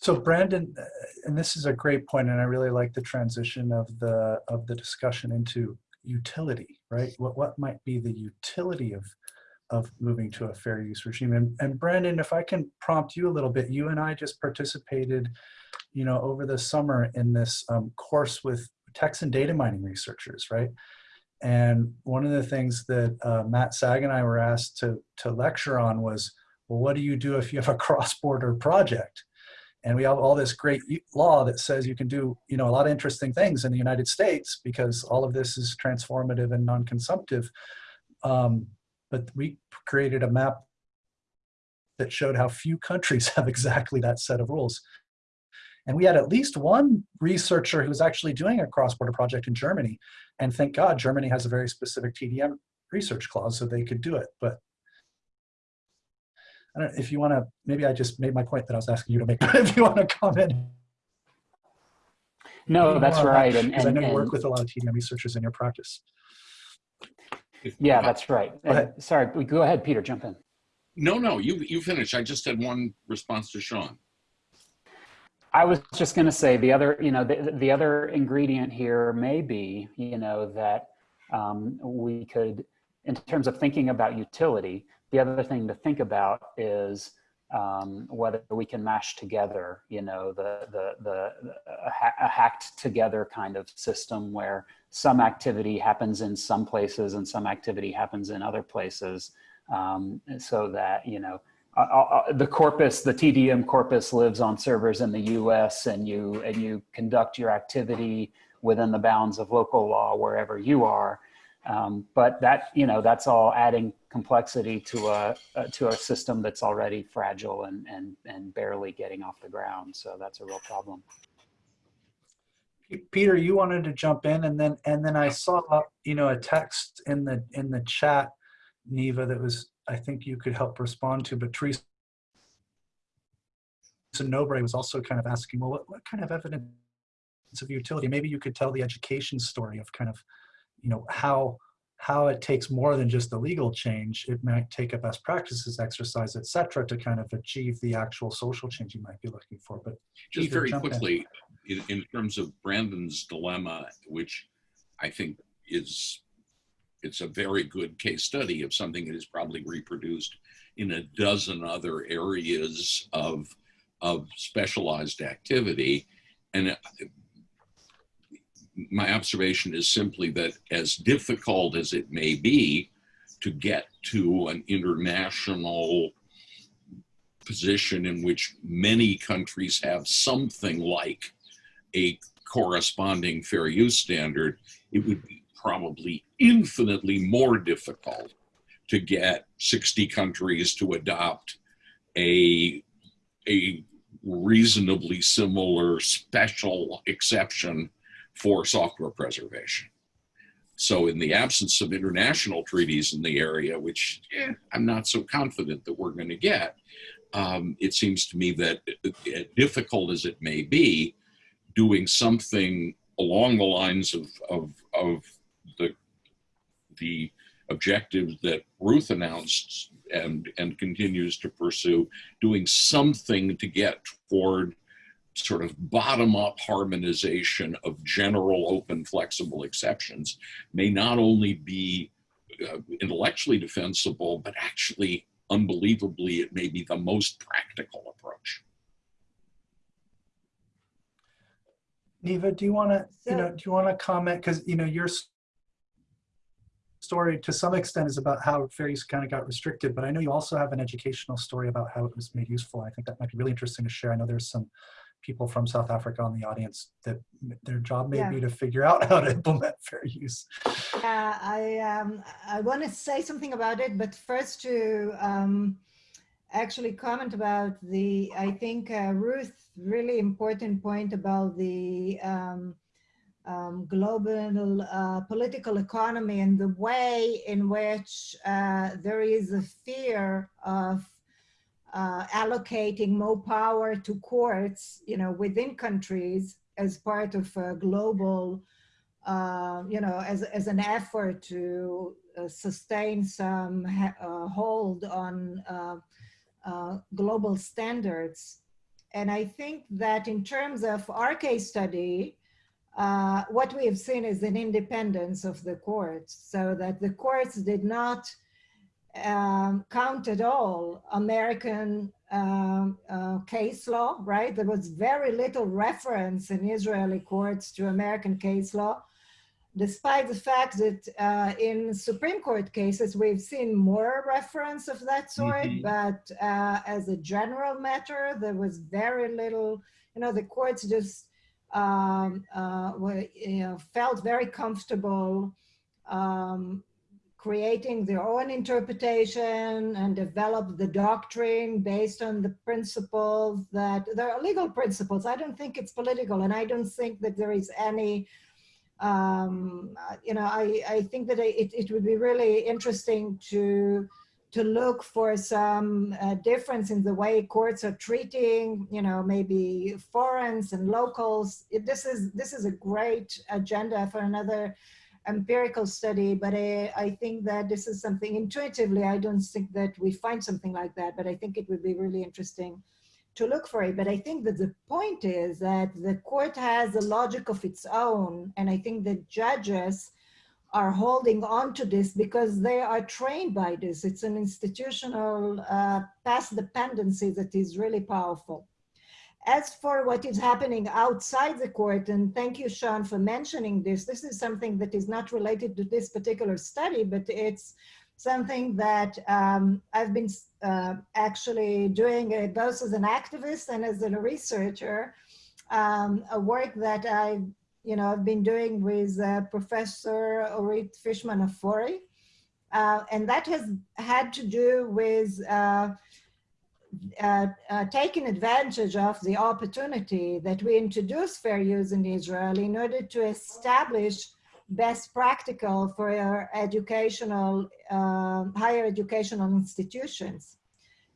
So Brandon, uh, and this is a great point, and I really like the transition of the of the discussion into utility, right? What what might be the utility of of moving to a fair use regime? And, and Brandon, if I can prompt you a little bit, you and I just participated, you know, over the summer in this um, course with text and data mining researchers, right? And one of the things that uh, Matt Sag and I were asked to, to lecture on was, well, what do you do if you have a cross-border project? And we have all this great law that says you can do, you know, a lot of interesting things in the United States because all of this is transformative and non-consumptive. Um, but we created a map that showed how few countries have exactly that set of rules. And we had at least one researcher who was actually doing a cross-border project in Germany. And thank God Germany has a very specific TDM research clause so they could do it. But I don't know if you want to, maybe I just made my point that I was asking you to make, but if you want to comment. No, that's right. And, Because I know you and work with a lot of TDM researchers in your practice. Yeah, that's right. Go. And- sorry, go ahead, Peter, jump in. No, no, you, you finish. I just had one response to Sean. I was just going to say the other, you know, the, the other ingredient here may be, you know, that um, we could, in terms of thinking about utility, the other thing to think about is um, whether we can mash together, you know, the the the a, ha a hacked together kind of system where some activity happens in some places and some activity happens in other places, um, so that you know uh, uh, the corpus, the TDM corpus lives on servers in the US and you, and you conduct your activity within the bounds of local law wherever you are. Um, but that, you know, that's all adding complexity to a, uh, to a system that's already fragile and, and, and barely getting off the ground. So that's a real problem. Peter, you wanted to jump in and then, and then I saw, you know, a text in the, in the chat, Niva, that was, I think you could help respond to, but Teresa Nobre was also kind of asking, well, what, what kind of evidence of utility? Maybe you could tell the education story of kind of, you know, how, how it takes more than just the legal change. It might take a best practices exercise, et cetera, to kind of achieve the actual social change you might be looking for. But Just very quickly, in, in terms of Brandon's dilemma, which I think is, it's a very good case study of something that is probably reproduced in a dozen other areas of, of specialized activity. And my observation is simply that as difficult as it may be to get to an international position in which many countries have something like a corresponding fair use standard, it would be probably infinitely more difficult to get 60 countries to adopt a, a reasonably similar special exception for software preservation. So in the absence of international treaties in the area, which eh, I'm not so confident that we're going to get, um, it seems to me that uh, difficult as it may be, doing something along the lines of, of, of the, the objectives that Ruth announced and, and continues to pursue, doing something to get toward sort of bottom up harmonization of general open flexible exceptions may not only be uh, intellectually defensible, but actually unbelievably, it may be the most practical approach. Niva, do you want to, you know, do you want to comment? Because, you know, your story to some extent is about how fair use kind of got restricted, but I know you also have an educational story about how it was made useful. I think that might be really interesting to share. I know there's some people from South Africa on the audience that their job may Yeah. be to figure out how to implement fair use. Uh, I um, I want to say something about it, but first to um, actually comment about the I think uh, Ruth really important point about the um, um, global uh, political economy and the way in which uh, there is a fear of uh, allocating more power to courts, you know, within countries as part of a global uh, you know, as, as an effort to uh, sustain some uh, hold on uh, uh, global standards. And I think that in terms of our case study, uh, what we have seen is an independence of the courts, so that the courts did not um, count at all American um, uh, case law, right? There was very little reference in Israeli courts to American case law despite the fact that uh, in Supreme Court cases, we've seen more reference of that sort, Mhm. but uh, as a general matter, there was very little, you know, the courts just um, uh, were, you know, felt very comfortable um, creating their own interpretation and develop the doctrine based on the principles that there are legal principles. I don't think it's political, and I don't think that there is any um, you know, I, I think that it, it would be really interesting to to look for some uh, difference in the way courts are treating, you know, maybe foreigners and locals. It, this is this is a great agenda for another empirical study, but I, I think that this is something intuitively, I don't think that we find something like that, but I think it would be really interesting to look for it. But I think that the point is that the court has a logic of its own. And I think the judges are holding on to this because they are trained by this. It's an institutional uh, past dependency that is really powerful. As for what is happening outside the court, and thank you, Sean, for mentioning this, this is something that is not related to this particular study, but it's something that um, I've been uh, actually doing uh, both as an activist and as a researcher, um, a work that I, you know, I've been doing with uh, Professor Orit Fischman Afori. Uh, and that has had to do with uh, uh, taking advantage of the opportunity that we introduce fair use in Israel in order to establish best practical for educational, uh, higher educational institutions.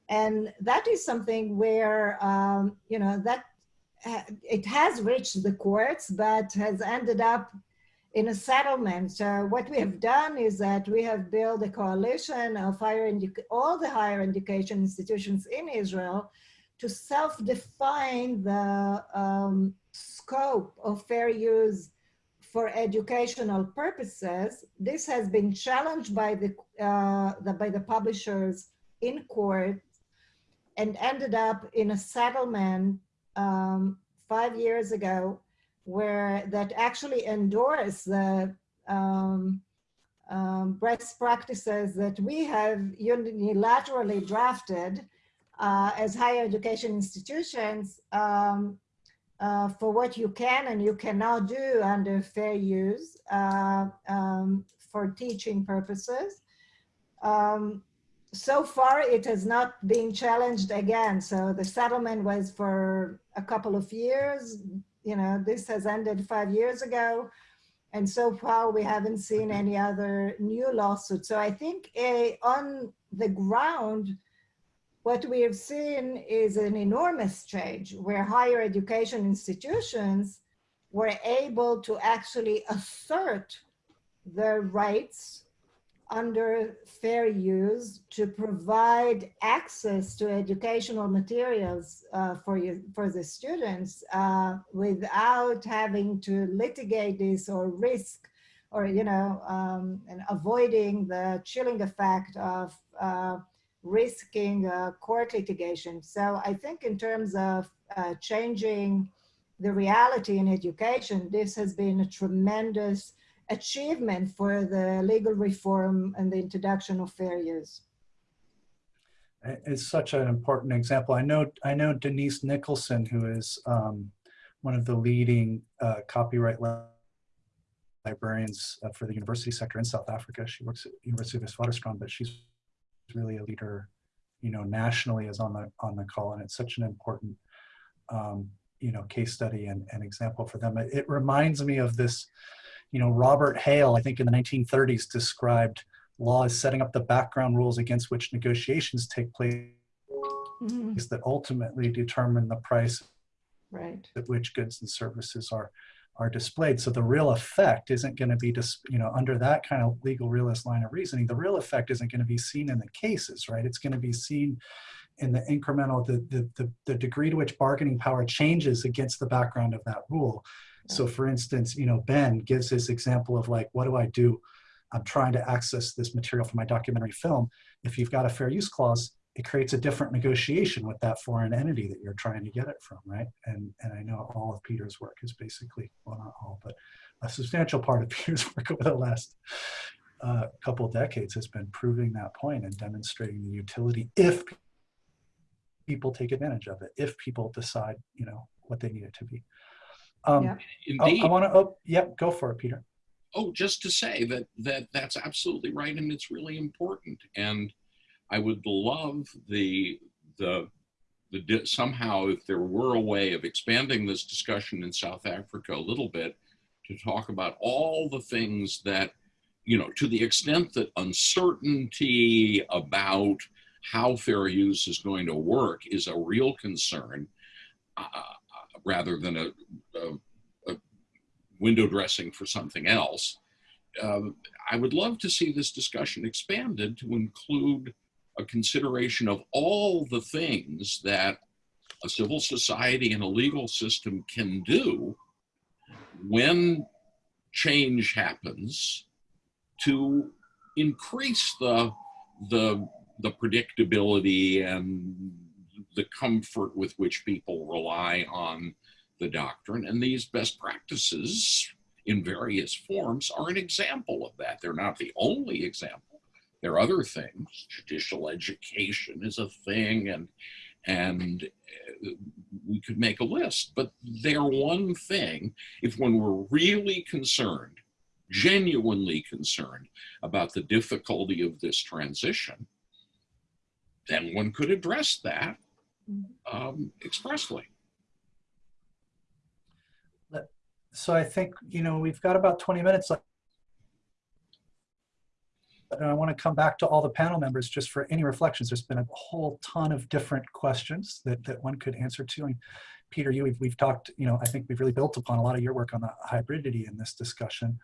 And that is something where, um, you know, that ha it has reached the courts, but has ended up in a settlement. So what we have done is that we have built a coalition of higher all the higher education institutions in Israel to self-define the um, scope of fair use for educational purposes. This has been challenged by the, uh, the, by the publishers in court and ended up in a settlement um, five years ago where that actually endorsed the um, um, best practices that we have unilaterally drafted uh, as higher education institutions um, uh, for what you can and you cannot do under fair use uh, um, for teaching purposes. Um, so far, it has not been challenged again. So the settlement was for a couple of years. You know, this has ended five years ago. And so far, we haven't seen any other new lawsuits. So I think a, on the ground, what we have seen is an enormous change where higher education institutions were able to actually assert their rights under fair use to provide access to educational materials uh, for you for the students uh, without having to litigate this or risk or you know um, and avoiding the chilling effect of uh, risking uh, court litigation. So I think in terms of uh, changing the reality in education, this has been a tremendous achievement for the legal reform and the introduction of fair use. It's such an important example. I know, I know Denise Nicholson, who is um, one of the leading uh, copyright librarians uh, for the university sector in South Africa. She works at University of Witwatersrand, but she's really a leader, you know, nationally is on the on the call, and it's such an important, um, you know, case study and, and example for them. It, it reminds me of this, you know, Robert Hale, I think in the 1930s described law as setting up the background rules against which negotiations take place mm -hmm. that ultimately determine the price right. at which goods and services are are displayed. So the real effect isn't going to be, you know, under that kind of legal realist line of reasoning, the real effect isn't going to be seen in the cases, right? It's going to be seen in the incremental, the, the, the, the degree to which bargaining power changes against the background of that rule. So for instance, you know, Ben gives his example of like, what do I do? I'm trying to access this material for my documentary film. If you've got a fair use clause, it creates a different negotiation with that foreign entity that you're trying to get it from, right? And and I know all of Peter's work is basically, well, not all, but a substantial part of Peter's work over the last uh, couple decades has been proving that point and demonstrating the utility if people take advantage of it, if people decide, you know, what they need it to be. Um, Yeah. I, Indeed. I want to, oh, yep, go for it, Peter. Oh, just to say that that that's absolutely right, and it's really important. And I would love the the the somehow if there were a way of expanding this discussion in South Africa a little bit to talk about all the things that you know to the extent that uncertainty about how fair use is going to work is a real concern uh, rather than a, a window dressing for something else. Um, I would love to see this discussion expanded to include a consideration of all the things that a civil society and a legal system can do when change happens to increase the the the predictability and the comfort with which people rely on the doctrine. And these best practices in various forms are an example of that. They're not the only example. There are other things. Judicial education is a thing, and and uh, we could make a list, but they're one thing. If when we're really concerned, genuinely concerned about the difficulty of this transition, then one could address that um, expressly. So I think, you know, we've got about 20 minutes left. And I want to come back to all the panel members just for any reflections. There's been a whole ton of different questions that, that one could answer to. And Peter, you, we've, we've talked, you know, I think we've really built upon a lot of your work on the hybridity in this discussion.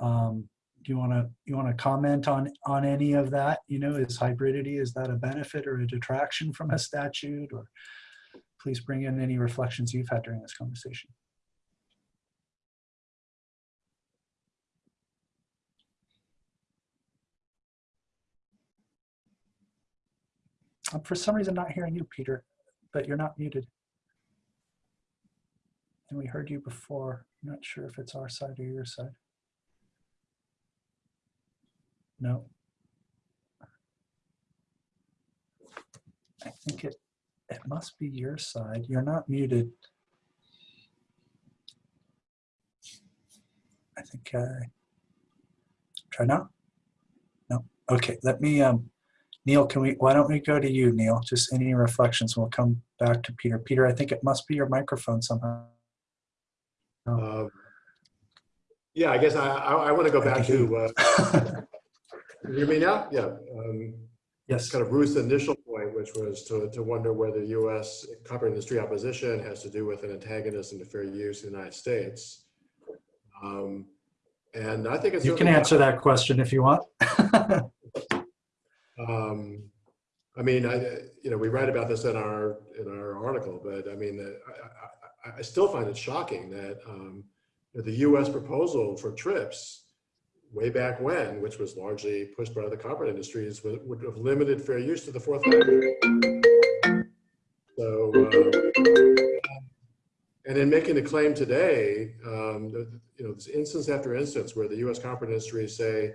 Um, do you want to you want to comment on on any of that? You know, is hybridity is that a benefit or a detraction from a statute? Or please bring in any reflections you've had during this conversation. I'm for some reason not hearing you, Peter, but you're not muted. And we heard you before. I'm not sure if it's our side or your side. No. I think it it must be your side. You're not muted. I think I, try now. No. Okay. Let me um Neil, can we, why don't we go to you, Neil? Just any reflections, we'll come back to Peter. Peter, I think it must be your microphone somehow. Um, Yeah, I guess I, I, I want to go back to, uh, you hear me now? Yeah. um, Yes, Kind of Ruth's initial point, which was to, to wonder whether US copyright industry opposition has to do with an antagonism to fair use in the United States. Um, And I think it's. you can answer that question if you want. Um, I mean, I, you know, we write about this in our, in our article, but I mean, I, I, I still find it shocking that, um, that the US proposal for TRIPS way back when, which was largely pushed by the copyright industries, would, would have limited fair use to the fourth five-year. So, uh, and in making the claim today, um, you know, there's instance after instance where the US copyright industries say,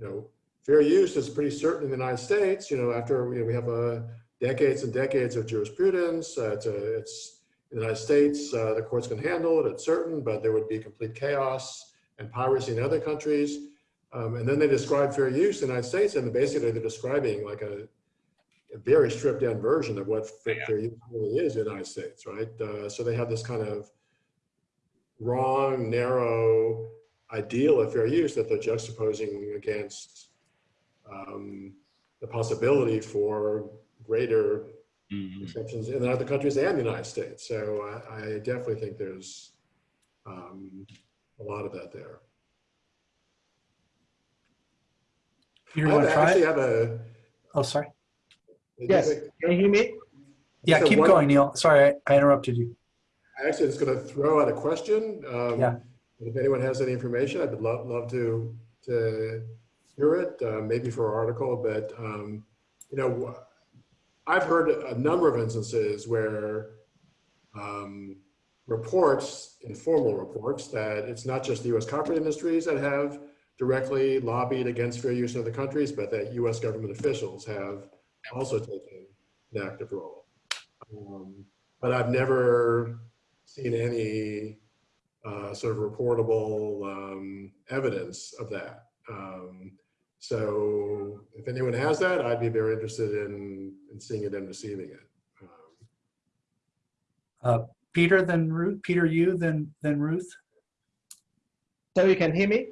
you know, fair use is pretty certain in the United States, you know, after you know, we have uh, decades and decades of jurisprudence, uh, it's, it's in the United States, uh, the courts can handle it, it's certain, but there would be complete chaos and piracy in other countries. Um, and then they describe fair use in the United States, and basically they're describing like a, a very stripped down version of what fair, fair use really is in the United States, right? Uh, so they have this kind of wrong, narrow ideal of fair use that they're juxtaposing against um, the possibility for greater Mhm. exceptions in other countries and the United States. So I, I definitely think there's um, a lot of that there. Peter, I you want to try actually it? have a. Oh, sorry. Yes, can you hear me? Yeah, keep one- going, Neil. Sorry, I, I interrupted you. I Actually, just going to throw out a question. Um, Yeah. If anyone has any information, I'd love, love to, to hear it, uh, maybe for our article, but, um, you know, I've heard a number of instances where um, reports, informal reports, that it's not just the US copyright industries that have directly lobbied against fair use in other countries, but that US government officials have also taken an active role. Um, But I've never seen any uh, sort of reportable um, evidence of that. Um, so if anyone has that, I'd be very interested in, in seeing it and receiving it. Um, Peter, then Ruth, Peter, you, then, then Ruth? So you can hear me?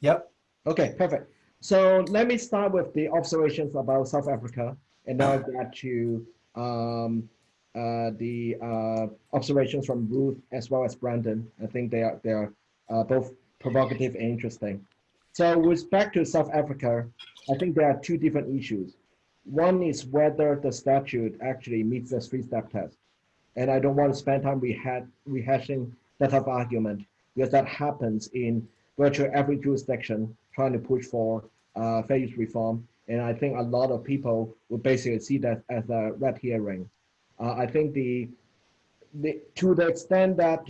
Yep. Okay, perfect. So let me start with the observations about South Africa, and now get to um, uh, the uh, observations from Ruth as well as Brandon. I think they are they are uh, both provocative and interesting. So with respect to South Africa, I think there are two different issues. One is whether the statute actually meets the three-step test, and I don't want to spend time reha rehashing that type of argument because that happens in virtually every jurisdiction trying to push for uh, fair use reform. And I think a lot of people would basically see that as a red herring. Uh, I think the, the to the extent that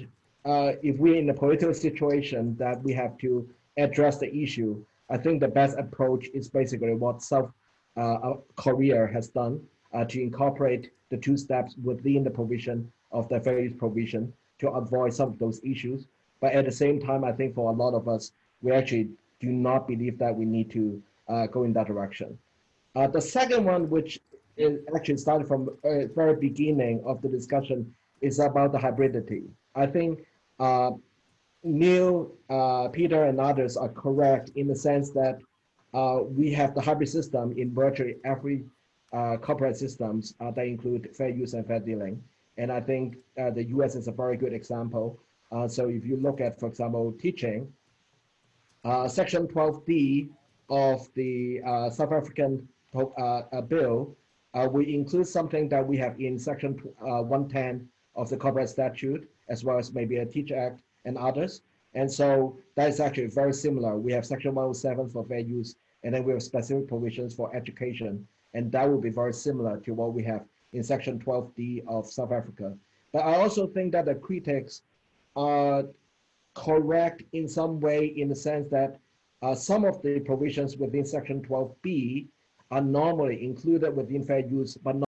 uh, if we're in a political situation that we have to address the issue, I think the best approach is basically what South uh, Korea has done uh, to incorporate the two steps within the provision of the fair use provision to avoid some of those issues. But at the same time, I think for a lot of us, we actually do not believe that we need to uh, go in that direction. Uh, the second one, which is actually started from the very beginning of the discussion, is about the hybridity. I think uh, Neil, uh, Peter, and others are correct in the sense that uh, we have the hybrid system in virtually every uh, Uh, copyright systems uh, that include fair use and fair dealing. And I think uh, the US is a very good example. so if you look at, for example, teaching, uh, Section 12D of the uh, South African uh, bill, we include something that we have in Section 110 of the Copyright Statute, as well as maybe a Teach Act and others. And so that is actually very similar. We have Section 107 for fair use, and then we have specific provisions for education. And that will be very similar to what we have in Section 12D of South Africa. But I also think that the critics are correct in some way in the sense that uh, some of the provisions within section 12b are normally included within fair use but not